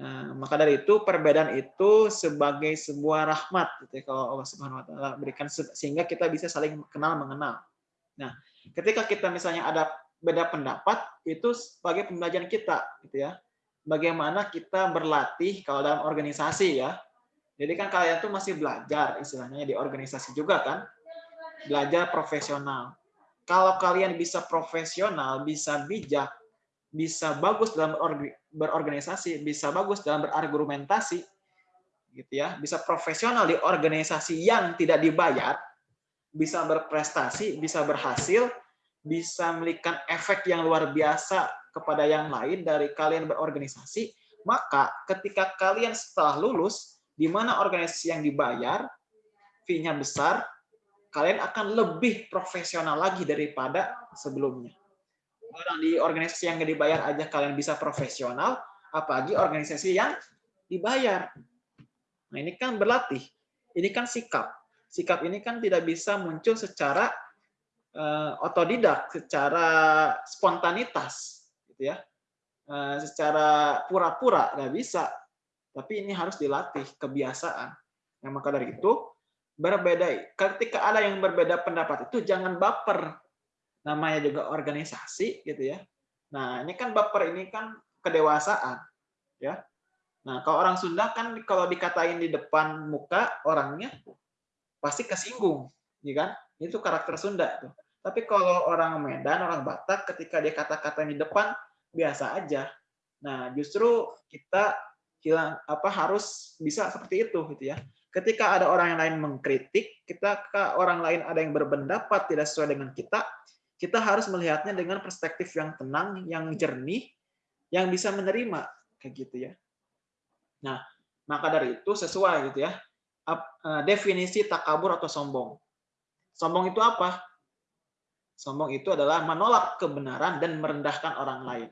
Nah, maka dari itu perbedaan itu sebagai sebuah rahmat gitu ya, kalau Allah Subhanahu wa taala berikan sehingga kita bisa saling kenal mengenal. Nah, ketika kita misalnya ada beda pendapat itu sebagai pembelajaran kita gitu ya. bagaimana kita berlatih kalau dalam organisasi ya. Jadi kan kalian tuh masih belajar istilahnya di organisasi juga kan. Belajar profesional. Kalau kalian bisa profesional, bisa bijak, bisa bagus dalam berorganisasi, bisa bagus dalam berargumentasi, gitu ya, bisa profesional di organisasi yang tidak dibayar, bisa berprestasi, bisa berhasil, bisa memberikan efek yang luar biasa kepada yang lain dari kalian berorganisasi, maka ketika kalian setelah lulus, di mana organisasi yang dibayar, fee-nya besar, kalian akan lebih profesional lagi daripada sebelumnya. Orang di organisasi yang dibayar aja kalian bisa profesional, apalagi organisasi yang dibayar. Nah ini kan berlatih, ini kan sikap. Sikap ini kan tidak bisa muncul secara uh, otodidak, secara spontanitas, gitu ya, uh, secara pura-pura nggak bisa. Tapi ini harus dilatih kebiasaan. Nah, maka dari itu berbeda. Ketika ada yang berbeda pendapat itu jangan baper. Namanya juga organisasi gitu ya. Nah, ini kan baper ini kan kedewasaan ya. Nah, kalau orang Sunda kan kalau dikatain di depan muka orangnya pasti kesinggung, ya kan? Itu karakter Sunda tuh. Tapi kalau orang Medan, orang Batak ketika dia kata-kata di depan biasa aja. Nah, justru kita hilang apa harus bisa seperti itu gitu ya ketika ada orang yang lain mengkritik, kita orang lain ada yang berpendapat tidak sesuai dengan kita, kita harus melihatnya dengan perspektif yang tenang, yang jernih, yang bisa menerima kayak gitu ya. Nah, maka dari itu sesuai gitu ya. Eh, definisi takabur atau sombong. Sombong itu apa? Sombong itu adalah menolak kebenaran dan merendahkan orang lain.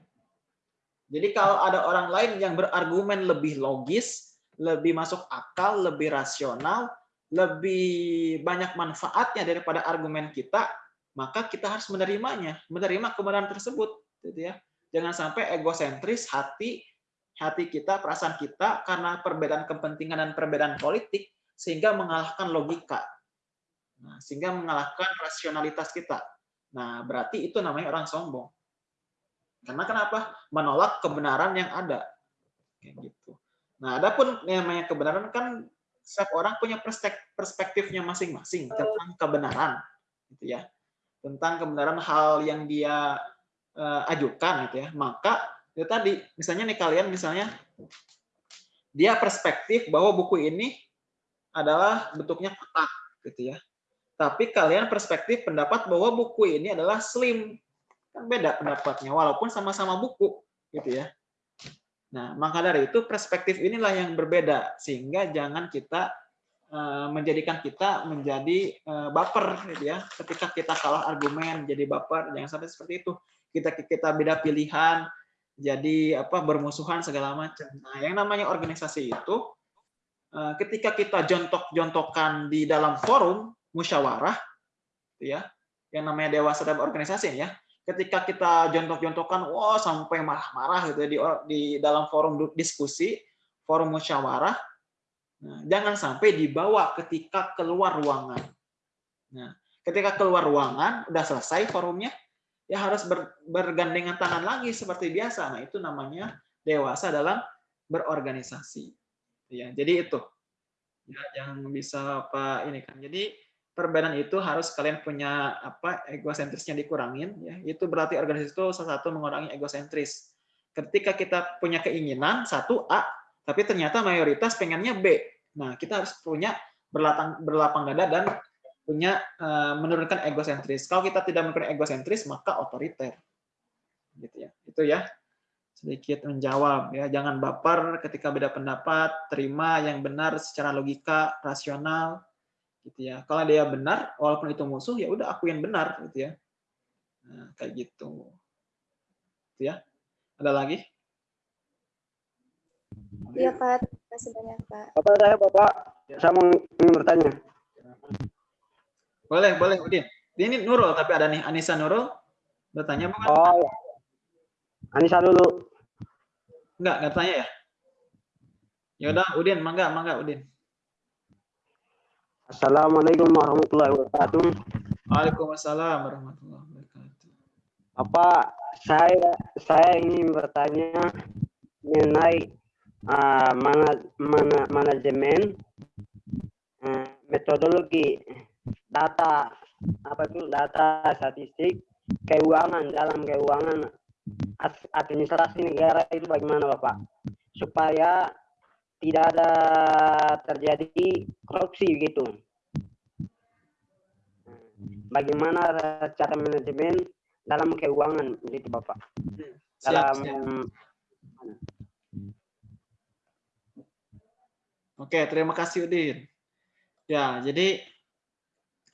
Jadi kalau ada orang lain yang berargumen lebih logis, lebih masuk akal, lebih rasional, lebih banyak manfaatnya daripada argumen kita, maka kita harus menerimanya, menerima kebenaran tersebut, gitu ya. Jangan sampai egosentris hati hati kita, perasaan kita karena perbedaan kepentingan dan perbedaan politik sehingga mengalahkan logika. Nah, sehingga mengalahkan rasionalitas kita. Nah, berarti itu namanya orang sombong. Karena kenapa? Menolak kebenaran yang ada. Kayak gitu. Nah, adapun namanya kebenaran kan setiap orang punya perspektifnya masing-masing tentang kebenaran, gitu ya. Tentang kebenaran hal yang dia uh, ajukan, gitu ya. Maka itu tadi, misalnya nih kalian misalnya dia perspektif bahwa buku ini adalah bentuknya kotak, gitu ya. Tapi kalian perspektif pendapat bahwa buku ini adalah slim, kan beda pendapatnya, walaupun sama-sama buku, gitu ya. Nah, maka dari itu perspektif inilah yang berbeda sehingga jangan kita eh, menjadikan kita menjadi eh, baper gitu ya. Ketika kita kalah argumen jadi baper, jangan sampai seperti itu. Kita kita beda pilihan, jadi apa bermusuhan segala macam. Nah, yang namanya organisasi itu eh, ketika kita jontok-jontokan di dalam forum musyawarah gitu ya, yang namanya dewasa dalam organisasi ya, ketika kita jontok-jontokan, wah sampai marah-marah gitu ya, di, di dalam forum diskusi, forum musyawarah, nah, jangan sampai dibawa ketika keluar ruangan. Nah, ketika keluar ruangan, udah selesai forumnya, ya harus ber, bergandengan tangan lagi seperti biasa. Nah, itu namanya dewasa dalam berorganisasi. Ya, jadi itu. Ya, jangan bisa apa ini kan. Jadi perbedaan itu harus kalian punya apa egosentrisnya dikurangin ya. Itu berarti organisasi itu salah satu mengurangi egosentris. Ketika kita punya keinginan satu A tapi ternyata mayoritas pengennya B. Nah kita harus punya berlapang berlapang dada dan punya uh, menurunkan egosentris. Kalau kita tidak menurunkan egosentris maka otoriter. Gitu ya. Itu ya. Sedikit menjawab ya. Jangan baper ketika beda pendapat. Terima yang benar secara logika rasional gitu ya. Kalau dia benar, walaupun itu musuh, ya udah aku yang benar, gitu ya. Nah, kayak gitu. Gitu ya. Ada lagi? Iya Pak, terima kasih banyak Pak. Bapak saya Bapak, saya mau ingin bertanya. Boleh, boleh Udin. Ini Nurul, tapi ada nih Anissa Nurul. Bertanya bukan? Oh, ya. Anissa dulu. Enggak, enggak tanya ya? Ya udah, Udin, mangga, mangga Udin. Assalamualaikum warahmatullahi wabarakatuh. Waalaikumsalam warahmatullahi wabarakatuh. Apa saya saya ingin bertanya mengenai uh, mana, mana, manajemen uh, metodologi data apa itu data statistik keuangan dalam keuangan administrasi negara itu bagaimana Bapak supaya tidak ada terjadi korupsi gitu bagaimana cara manajemen dalam keuangan gitu Bapak Siap, dalam siap. Oke, terima kasih Udin. Ya, jadi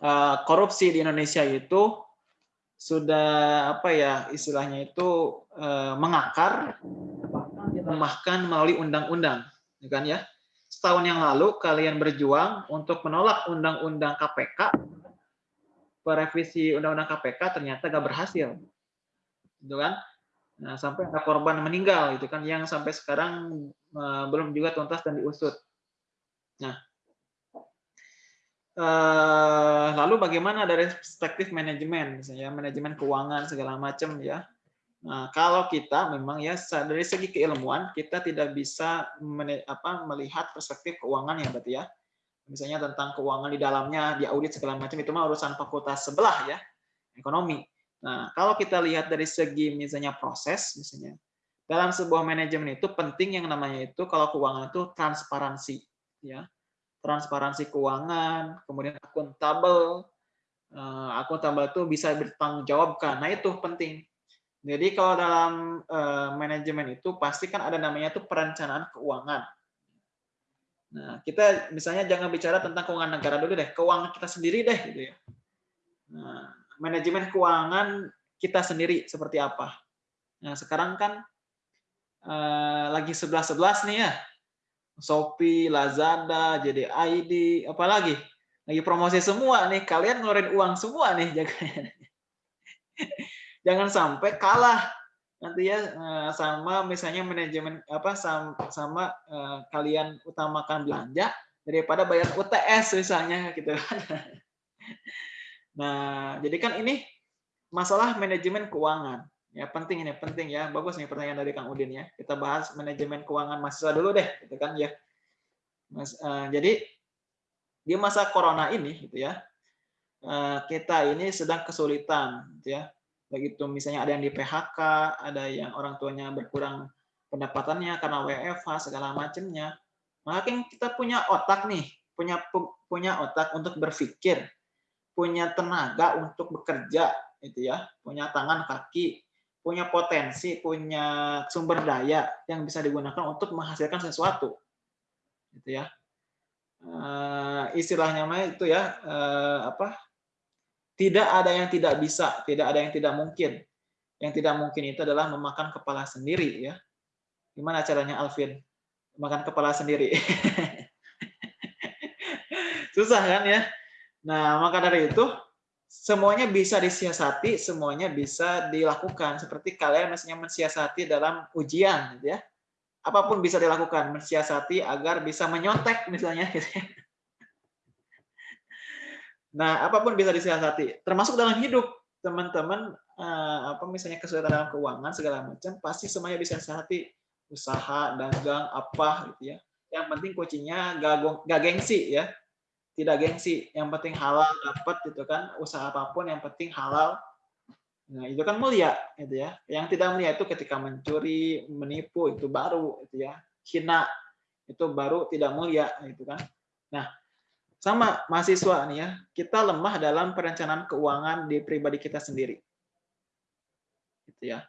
eh, korupsi di Indonesia itu sudah apa ya istilahnya itu eh, mengakar bahkan melalui undang-undang, ya kan ya. Setahun yang lalu kalian berjuang untuk menolak undang-undang KPK, revisi undang-undang KPK ternyata gak berhasil, gitu kan? Nah, sampai ada korban meninggal, itu kan yang sampai sekarang eh, belum juga tuntas dan diusut. Nah, eh, lalu bagaimana dari perspektif manajemen, misalnya manajemen keuangan segala macam ya. Nah, kalau kita memang ya dari segi keilmuan kita tidak bisa apa, melihat perspektif keuangan ya berarti ya. Misalnya tentang keuangan di dalamnya, di audit segala macam itu mah urusan fakultas sebelah ya, ekonomi. Nah, kalau kita lihat dari segi misalnya proses misalnya dalam sebuah manajemen itu penting yang namanya itu kalau keuangan itu transparansi ya. Transparansi keuangan, kemudian akuntabel. Eh, Akuntabel itu bisa bertanggungjawabkan. Nah, itu penting. Jadi kalau dalam eh, manajemen itu pasti kan ada namanya itu perencanaan keuangan. Nah, kita misalnya jangan bicara tentang keuangan negara dulu deh, keuangan kita sendiri deh gitu ya. Nah, manajemen keuangan kita sendiri seperti apa? Nah, sekarang kan eh, lagi 11-11 nih ya. Shopee, Lazada, JDID, apalagi lagi promosi semua nih. Kalian ngeluarin uang semua nih jangan jangan sampai kalah nanti ya eh, sama misalnya manajemen apa sama, sama eh, kalian utamakan belanja daripada bayar UTS misalnya gitu kan. Nah, jadi kan ini masalah manajemen keuangan. Ya, penting ini, penting ya. Bagus nih pertanyaan dari Kang Udin ya. Kita bahas manajemen keuangan mahasiswa dulu deh, gitu kan ya. Mas, eh, jadi di masa corona ini gitu ya. eh, kita ini sedang kesulitan gitu ya. Begitu misalnya ada yang di PHK, ada yang orang tuanya berkurang pendapatannya karena WFH segala macamnya. Maka kita punya otak nih, punya punya otak untuk berpikir, punya tenaga untuk bekerja itu ya, punya tangan kaki, punya potensi, punya sumber daya yang bisa digunakan untuk menghasilkan sesuatu. Gitu ya. Uh, istilahnya mah itu ya apa? Tidak ada yang tidak bisa, tidak ada yang tidak mungkin. Yang tidak mungkin itu adalah memakan kepala sendiri ya. Gimana caranya Alvin? Makan kepala sendiri. Susah kan ya? Nah, maka dari itu semuanya bisa disiasati, semuanya bisa dilakukan. Seperti kalian misalnya mensiasati dalam ujian, gitu ya. Apa pun bisa dilakukan, mensiasati agar bisa menyontek misalnya. Gitu ya. Nah, apa pun bisa disiasati, termasuk dalam hidup. Teman-teman, eh, apa misalnya kesulitan dalam keuangan segala macam, pasti semuanya bisa disiasati. Usaha, dagang, apa gitu ya. Yang penting kuncinya gak gengsi ya. Tidak gengsi. Yang penting halal dapat gitu kan. Usaha apa pun yang penting halal. Nah itu kan mulia gitu ya. Yang tidak mulia itu ketika mencuri menipu itu baru itu ya. Hina itu baru tidak mulia gitu kan. Nah sama mahasiswa nih ya kita lemah dalam perencanaan keuangan di pribadi kita sendiri gitu ya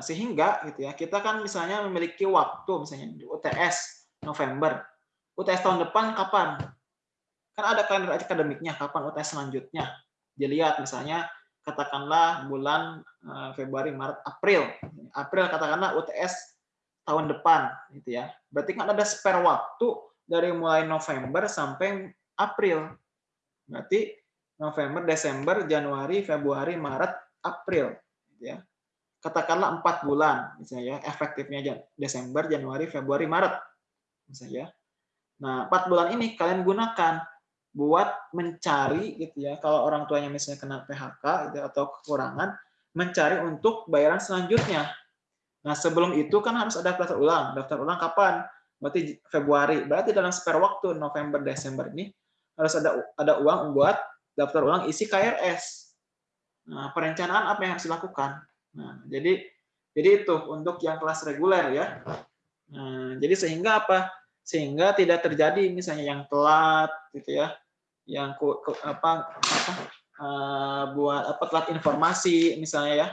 sehingga gitu ya kita kan misalnya memiliki waktu misalnya di UTS November UTS tahun depan kapan? Kan ada kalender akademiknya, kapan UTS selanjutnya. Dilihat misalnya, katakanlah bulan eh, Februari, Maret, April. April katakanlah UTS tahun depan. gitu ya. Berarti kan ada spare waktu dari mulai November sampai April. Berarti November, Desember, Januari, Februari, Maret, April. Gitu ya. Katakanlah empat bulan, misalnya ya, efektifnya Desember, Januari, Februari, Maret. Misalnya Nah, empat bulan ini kalian gunakan buat mencari gitu ya. Kalau orang tuanya misalnya kena PHK gitu, atau kekurangan, mencari untuk bayaran selanjutnya. Nah, sebelum itu kan harus ada daftar ulang. Daftar ulang kapan? Berarti Februari. Berarti dalam spare waktu November Desember ini harus ada ada uang buat daftar ulang isi KRS. Nah, perencanaan apa yang harus dilakukan? Nah, jadi jadi itu untuk yang kelas reguler ya. Nah, jadi sehingga apa? Sehingga tidak terjadi misalnya yang telat gitu ya, yang ku, ku, apa apa uh, buat apa telat informasi misalnya ya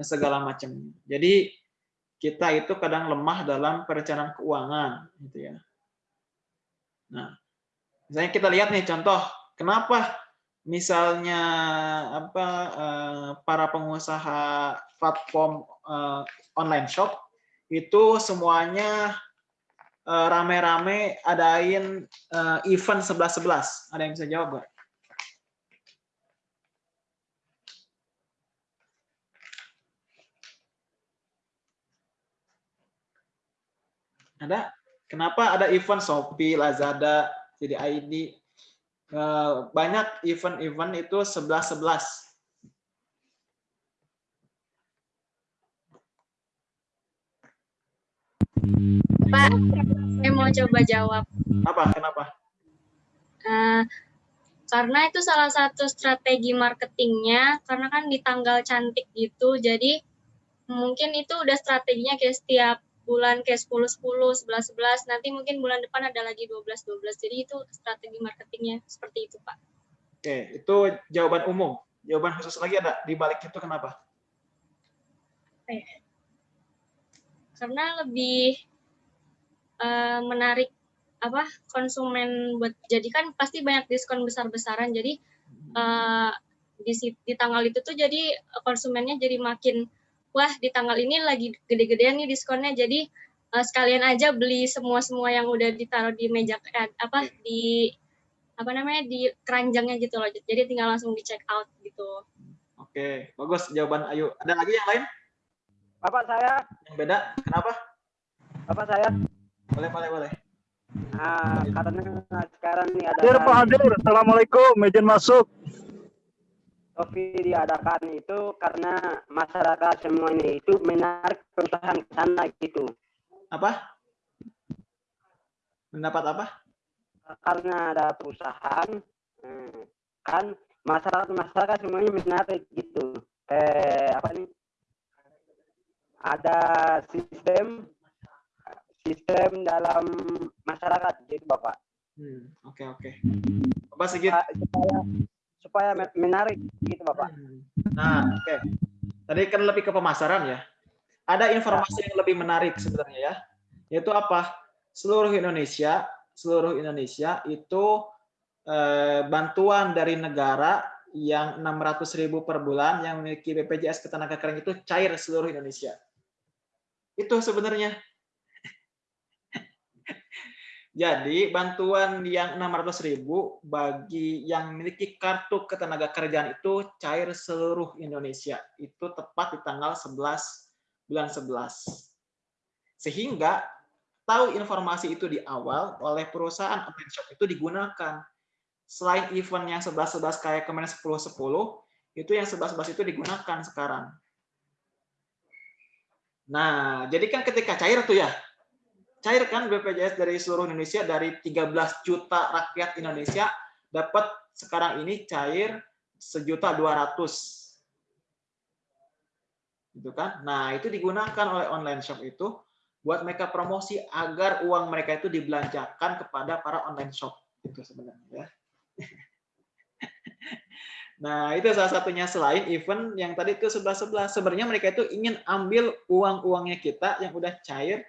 segala macam. Jadi kita itu kadang lemah dalam perencanaan keuangan gitu ya. Nah, misalnya kita lihat nih contoh, kenapa misalnya apa uh, para pengusaha platform uh, online shop itu semuanya eh, rame-rame adain event 11-11. Ada yang bisa jawab, Mbak? Ada? Kenapa ada event Shopee, Lazada, CDID? Uh, banyak event-event itu 11-11 Pak, saya mau coba jawab. Apa? Kenapa? Uh, karena itu salah satu strategi marketingnya, karena kan di tanggal cantik gitu, jadi mungkin itu udah strateginya kayak setiap bulan kayak 10 10 11 11 nanti mungkin bulan depan ada lagi 12 12 jadi itu strategi marketingnya seperti itu pak. Oke itu jawaban umum. Jawaban khusus lagi ada di balik itu kenapa? Eh, karena lebih uh, menarik apa konsumen buat jadi kan pasti banyak diskon besar-besaran. Jadi uh, di di tanggal itu tuh jadi konsumennya jadi makin wah di tanggal ini lagi gede-gedean nih diskonnya. Jadi uh, sekalian aja beli semua semua yang udah ditaruh di meja eh, apa di apa namanya di keranjangnya gitu loh. Jadi tinggal langsung di check out gitu. Oke bagus jawaban Ayu. Ada lagi yang lain? Bapak saya? Yang beda? Kenapa? Bapak saya? Boleh, boleh, boleh. Nah, karena sekarang ini ada Hadir Pak Hadir, Assalamualaikum, izin masuk. Kopi diadakan itu karena masyarakat semua ini itu menarik perusahaan ke sana gitu. Apa? Mendapat apa? Karena ada perusahaan, eh, kan masyarakat masyarakat semuanya menarik gitu. Eh apa nih? Ada sistem sistem dalam masyarakat gitu Bapak. Hmm, oke oke. Bapak Sigit supaya, supaya menarik gitu Bapak. Nah, oke. Okay. Tadi kan lebih ke pemasaran ya. Ada informasi yang lebih menarik sebenarnya ya. Yaitu apa? Seluruh Indonesia, seluruh Indonesia itu eh, bantuan dari negara yang 600.000 per bulan yang memiliki BPJS ketenagakerjaan itu cair seluruh Indonesia. Itu sebenarnya jadi bantuan yang 600.000 bagi yang memiliki kartu ketenaga kerjaan itu cair seluruh Indonesia. Itu tepat di tanggal 11 bulan 11. Sehingga tahu informasi itu di awal oleh perusahaan online shop itu digunakan. Selain event yang 11-11 kayak kemarin 10-10, itu yang 11-11 itu digunakan sekarang. Nah, jadi kan ketika cair tuh ya, cairkan BPJS dari seluruh Indonesia dari 13 juta rakyat Indonesia dapat sekarang ini cair sejuta dua ratus. Gitu kan? Nah itu digunakan oleh online shop itu buat mereka promosi agar uang mereka itu dibelanjakan kepada para online shop. Itu sebenarnya ya. Nah, itu salah satunya selain event yang tadi itu sebelah-sebelah. Sebenarnya mereka itu ingin ambil uang-uangnya kita yang udah cair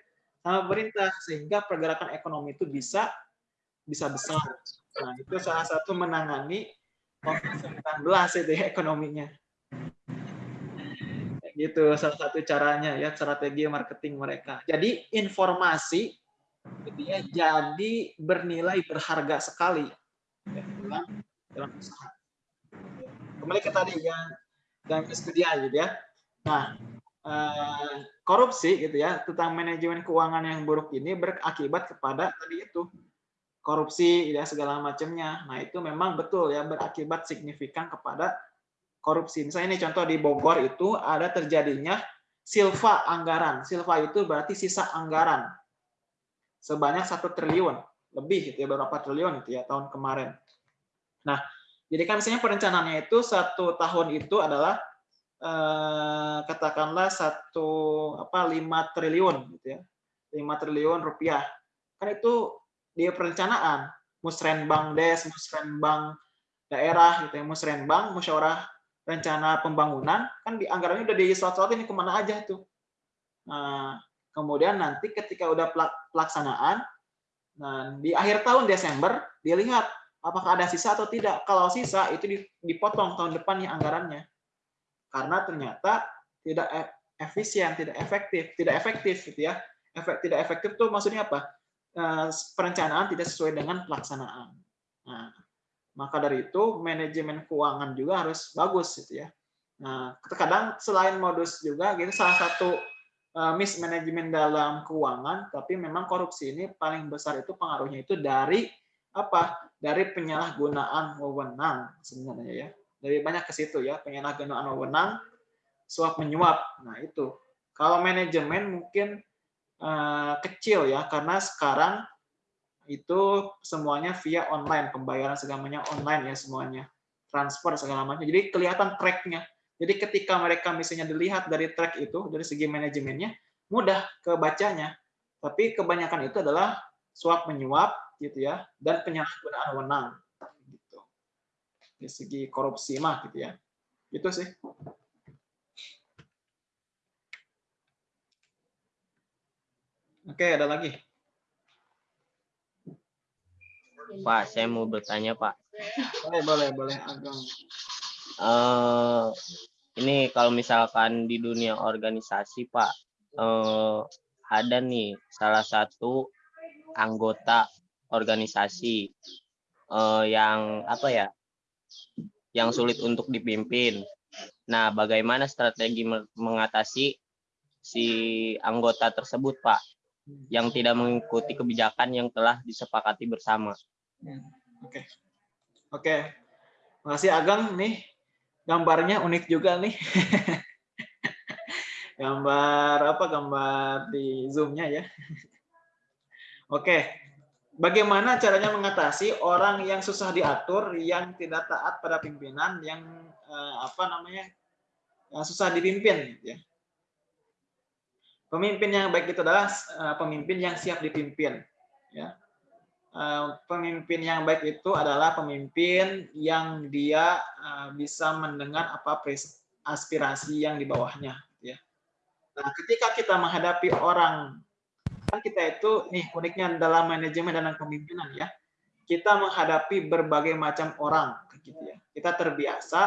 sama pemerintah sehingga pergerakan ekonomi itu bisa bisa besar. Nah, itu salah satu menangani COVID-19 itu ya ekonominya. Gitu salah satu caranya ya strategi marketing mereka. Jadi informasi itu ya jadi bernilai berharga sekali ya, dalam, dalam usaha. Kembali ke tadi yang dan studi gitu ya. Nah, Eh, korupsi gitu ya tentang manajemen keuangan yang buruk ini berakibat kepada tadi itu korupsi ya segala macamnya. Nah itu memang betul ya berakibat signifikan kepada korupsi. Misalnya ini contoh di Bogor itu ada terjadinya silva anggaran. Silva itu berarti sisa anggaran sebanyak satu triliun lebih gitu ya beberapa triliun itu ya tahun kemarin. Nah, jadi kan misalnya perencanaannya itu satu tahun itu adalah eh, katakanlah satu apa lima triliun gitu ya, lima triliun rupiah. Kan itu dia perencanaan musrenbang des, musrenbang daerah gitu ya, musrenbang musyawarah rencana pembangunan kan di anggarannya udah dislot ini ke mana aja tuh. Nah, kemudian nanti ketika udah pelaksanaan, nah di akhir tahun Desember dia lihat apakah ada sisa atau tidak. Kalau sisa itu dipotong tahun depannya anggarannya. Karena ternyata tidak e, efisien, tidak efektif, tidak efektif gitu ya. Efek tidak efektif tuh maksudnya apa? Eh, perencanaan tidak sesuai dengan pelaksanaan. Nah, maka dari itu manajemen keuangan juga harus bagus gitu ya. Nah, terkadang selain modus juga gitu salah satu uh, mismanagement dalam keuangan, tapi memang korupsi ini paling besar itu pengaruhnya itu dari apa? Dari penyalahgunaan wewenang sebenarnya ya. Dari banyak ke situ ya, penyalahgunaan wewenang, suap menyuap. Nah, itu. Kalau manajemen mungkin uh, kecil ya karena sekarang itu semuanya via online, pembayaran segalanya online ya semuanya, transfer segala macam. Jadi kelihatan tracknya. Jadi ketika mereka misalnya dilihat dari track itu, dari segi manajemennya, mudah kebacanya. Tapi kebanyakan itu adalah suap menyuap gitu ya, dan penyalahgunaan wewenang. Dari segi korupsi mah gitu ya. Itu sih. Oke, ada lagi. Pak, saya mau bertanya, Pak. Boleh, boleh, boleh, Agong. Uh, ini kalau misalkan di dunia organisasi, Pak, uh, ada nih salah satu anggota organisasi uh, yang apa ya, yang sulit untuk dipimpin. Nah, bagaimana strategi mengatasi si anggota tersebut, Pak, yang tidak mengikuti kebijakan yang telah disepakati bersama? Ya, oke. Oke. Makasih Agang nih. Gambarnya unik juga nih. gambar apa? Gambar di Zoom-nya ya. Oke. Bagaimana caranya mengatasi orang yang susah diatur, yang tidak taat pada pimpinan, yang eh, apa namanya? yang susah dipimpin ya. Pemimpin yang baik itu adalah eh, pemimpin yang siap dipimpin ya Eh, pemimpin yang baik itu adalah pemimpin yang dia eh, bisa mendengar apa aspirasi yang di bawahnya ya. Nah, ketika kita menghadapi orang kita itu nih uniknya dalam manajemen dan kepemimpinan ya. Kita menghadapi berbagai macam orang gitu ya. Kita terbiasa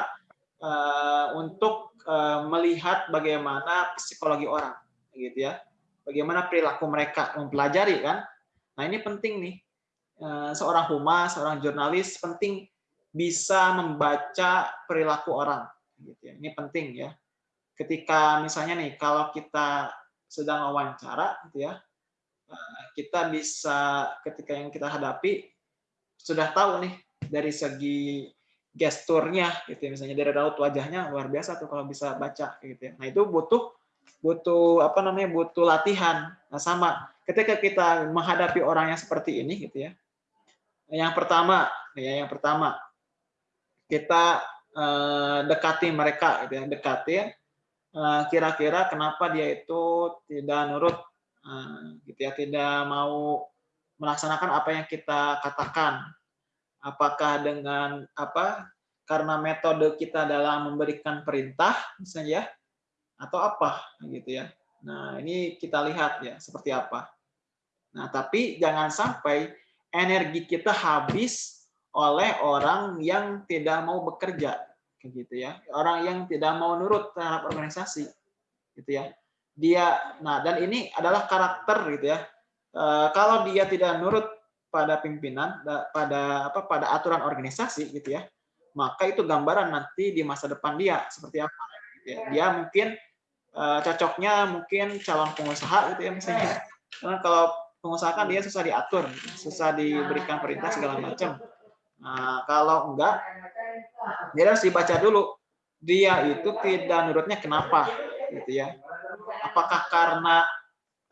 uh, untuk uh, melihat bagaimana psikologi orang gitu ya. Bagaimana perilaku mereka mempelajari kan. Nah, ini penting nih Eh, seorang humas, seorang jurnalis penting bisa membaca perilaku orang. Gitu ya. Ini penting ya. Ketika misalnya nih, kalau kita sedang wawancara, gitu ya, kita bisa ketika yang kita hadapi sudah tahu nih dari segi gesturnya, gitu ya. misalnya dari raut wajahnya luar biasa tuh kalau bisa baca, gitu ya. Nah itu butuh butuh apa namanya butuh latihan. Nah sama ketika kita menghadapi orang yang seperti ini, gitu ya, yang pertama, ya yang pertama kita eh, dekati mereka, gitu ya, dekati eh, kira-kira kenapa dia itu tidak nurut, gitu ya, tidak mau melaksanakan apa yang kita katakan. Apakah dengan apa? Karena metode kita dalam memberikan perintah, misalnya ya, atau apa, gitu ya. Nah ini kita lihat ya seperti apa. Nah tapi jangan sampai energi kita habis oleh orang yang tidak mau bekerja gitu ya orang yang tidak mau nurut terhadap organisasi gitu ya dia nah dan ini adalah karakter gitu ya e, kalau dia tidak nurut pada pimpinan pada apa pada aturan organisasi gitu ya maka itu gambaran nanti di masa depan dia seperti apa gitu ya. dia mungkin e, cocoknya mungkin calon pengusaha gitu ya misalnya karena kalau pengusaha kan dia susah diatur, susah diberikan perintah segala macam. Nah, kalau enggak, dia harus dibaca dulu. Dia itu tidak nurutnya kenapa, gitu ya. Apakah karena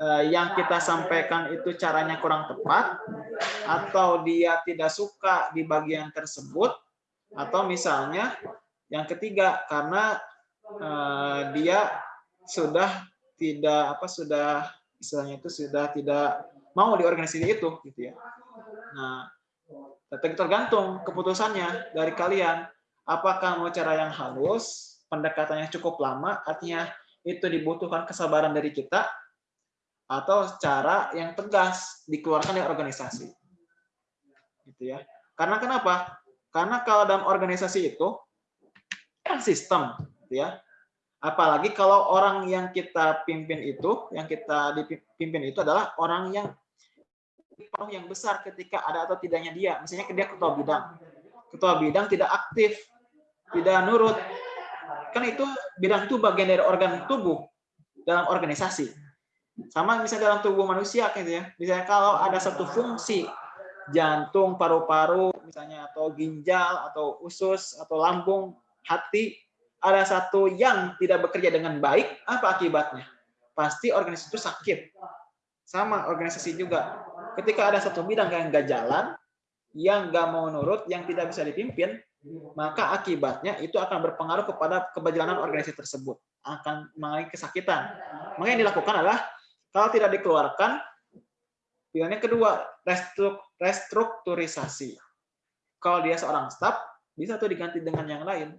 eh, yang kita sampaikan itu caranya kurang tepat, atau dia tidak suka di bagian tersebut, atau misalnya yang ketiga karena eh, dia sudah tidak apa sudah istilahnya itu sudah tidak mau di organisasi itu gitu ya. Nah, tergantung keputusannya dari kalian. Apakah mau cara yang halus, pendekatannya cukup lama, artinya itu dibutuhkan kesabaran dari kita, atau cara yang tegas dikeluarkan dari organisasi. Gitu ya. Karena kenapa? Karena kalau dalam organisasi itu kan sistem, gitu ya. Apalagi kalau orang yang kita pimpin itu, yang kita dipimpin itu adalah orang yang pengaruh yang besar ketika ada atau tidaknya dia. Misalnya dia ketua bidang. Ketua bidang tidak aktif, tidak nurut. Kan itu bidang itu bagian dari organ tubuh dalam organisasi. Sama misalnya dalam tubuh manusia gitu ya. Misalnya kalau ada satu fungsi jantung, paru-paru misalnya atau ginjal atau usus atau lambung, hati ada satu yang tidak bekerja dengan baik, apa akibatnya? Pasti organisasi itu sakit. Sama organisasi juga ketika ada satu bidang yang nggak jalan, yang nggak mau nurut, yang tidak bisa dipimpin, maka akibatnya itu akan berpengaruh kepada keberjalanan organisasi tersebut, akan mengalami kesakitan. Maka yang dilakukan adalah kalau tidak dikeluarkan, pilihannya kedua restrukturisasi. Kalau dia seorang staff, bisa tuh diganti dengan yang lain.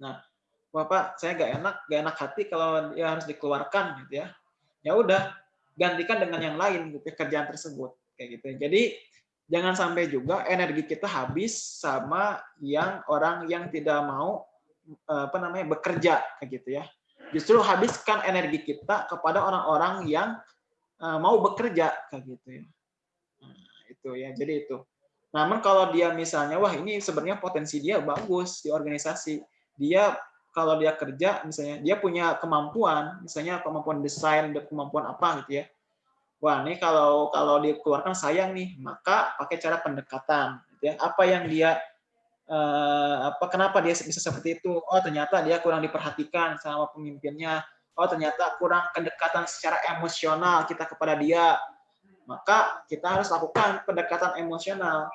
Nah, Bapak, saya nggak enak, nggak enak hati kalau dia harus dikeluarkan, gitu ya. Ya udah, gantikan dengan yang lain gitu kerjaan tersebut kayak gitu. Jadi jangan sampai juga energi kita habis sama yang orang yang tidak mau apa namanya bekerja gitu ya. Justru habiskan energi kita kepada orang-orang yang mau bekerja kayak gitu ya. Nah, itu ya. Jadi itu. Namun kalau dia misalnya wah ini sebenarnya potensi dia bagus di organisasi. Dia kalau dia kerja misalnya dia punya kemampuan misalnya kemampuan desain kemampuan apa gitu ya wah ini kalau kalau dikeluarkan sayang nih maka pakai cara pendekatan gitu ya. Apa yang dia eh, apa kenapa dia bisa seperti itu? Oh ternyata dia kurang diperhatikan sama pemimpinnya. Oh ternyata kurang kedekatan secara emosional kita kepada dia. Maka kita harus lakukan pendekatan emosional.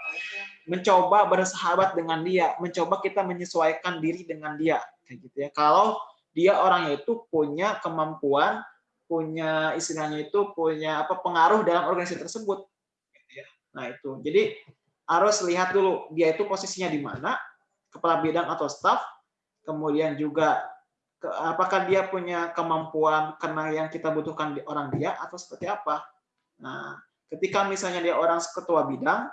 Mencoba bersahabat dengan dia. Mencoba kita menyesuaikan diri dengan dia. Kayak gitu ya. Kalau dia orangnya itu punya kemampuan punya istilahnya itu punya apa pengaruh dalam organisasi tersebut. Gitu ya. nah itu. Jadi harus lihat dulu dia itu posisinya di mana kepala bidang atau staff kemudian juga apakah dia punya kemampuan karena yang kita butuhkan di orang dia atau seperti apa. Nah, ketika misalnya dia orang ketua bidang,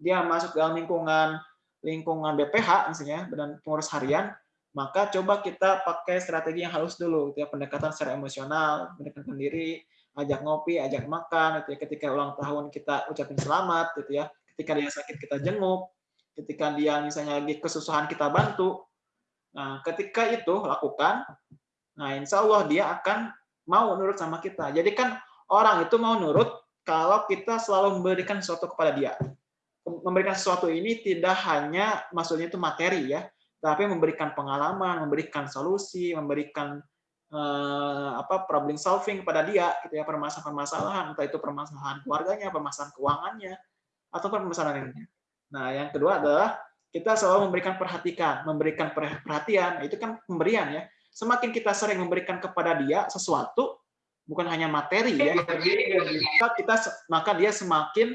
dia masuk dalam lingkungan lingkungan BPH misalnya dan pengurus harian, maka coba kita pakai strategi yang halus dulu, gitu ya, pendekatan secara emosional, mendekatkan diri, ajak ngopi, ajak makan, gitu ya, ketika ulang tahun kita ucapin selamat, gitu ya, ketika dia sakit kita jenguk, ketika dia misalnya lagi kesusahan kita bantu. Nah, ketika itu lakukan, nah insya Allah dia akan mau nurut sama kita. Jadi kan orang itu mau nurut kalau kita selalu memberikan sesuatu kepada dia. Memberikan sesuatu ini tidak hanya maksudnya itu materi ya, tapi memberikan pengalaman, memberikan solusi, memberikan eh, apa problem solving kepada dia gitu ya permasalahan-permasalahan entah itu permasalahan keluarganya, permasalahan keuangannya atau permasalahan lainnya. Nah, yang kedua adalah kita selalu memberikan perhatikan, memberikan perhatian, itu kan pemberian ya. Semakin kita sering memberikan kepada dia sesuatu, bukan hanya materi ya maka kita maka dia semakin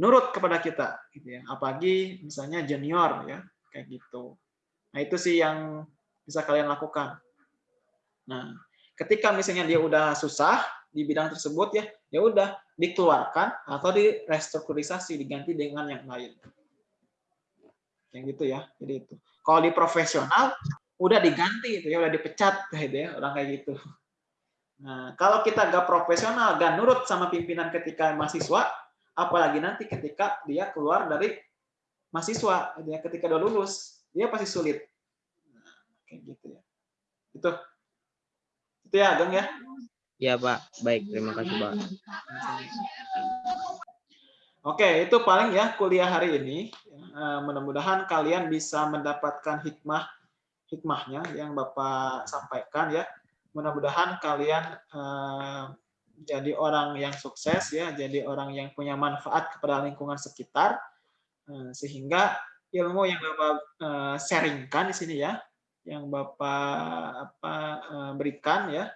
nurut kepada kita gitu ya apalagi misalnya junior ya kayak gitu nah itu sih yang bisa kalian lakukan. Nah ketika misalnya dia udah susah di bidang tersebut ya ya udah dikeluarkan atau direstrukturisasi diganti dengan yang lain. Yang gitu ya jadi itu. Kalau di profesional udah diganti itu ya udah dipecat gitu ya orang kayak gitu. Nah, kalau kita gak profesional, gak nurut sama pimpinan ketika mahasiswa, apalagi nanti ketika dia keluar dari mahasiswa, dia ketika udah lulus, dia pasti sulit. Nah, kayak gitu ya. Itu. Itu ya, Ageng ya? Iya, Pak. Baik, terima kasih, Pak. Oke, itu paling ya kuliah hari ini. Eh, mudah-mudahan kalian bisa mendapatkan hikmah hikmahnya yang Bapak sampaikan ya mudah-mudahan kalian eh, jadi orang yang sukses ya, jadi orang yang punya manfaat kepada lingkungan sekitar eh, sehingga ilmu yang Bapak eh, sharingkan di sini ya, yang Bapak apa eh, berikan ya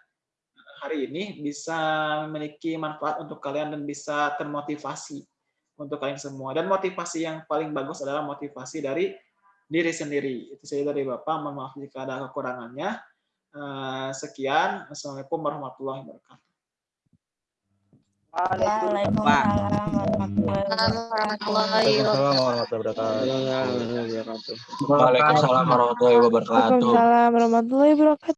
hari ini bisa memiliki manfaat untuk kalian dan bisa termotivasi untuk kalian semua. Dan motivasi yang paling bagus adalah motivasi dari diri sendiri. Itu saja dari Bapak. Mohon maaf jika ada kekurangannya. Eh, Sekian. Assalamualaikum warahmatullahi wabarakatuh. Waalaikumsalam warahmatullahi wabarakatuh. Waalaikumsalam warahmatullahi wabarakatuh. Waalaikumsalam warahmatullahi wabarakatuh.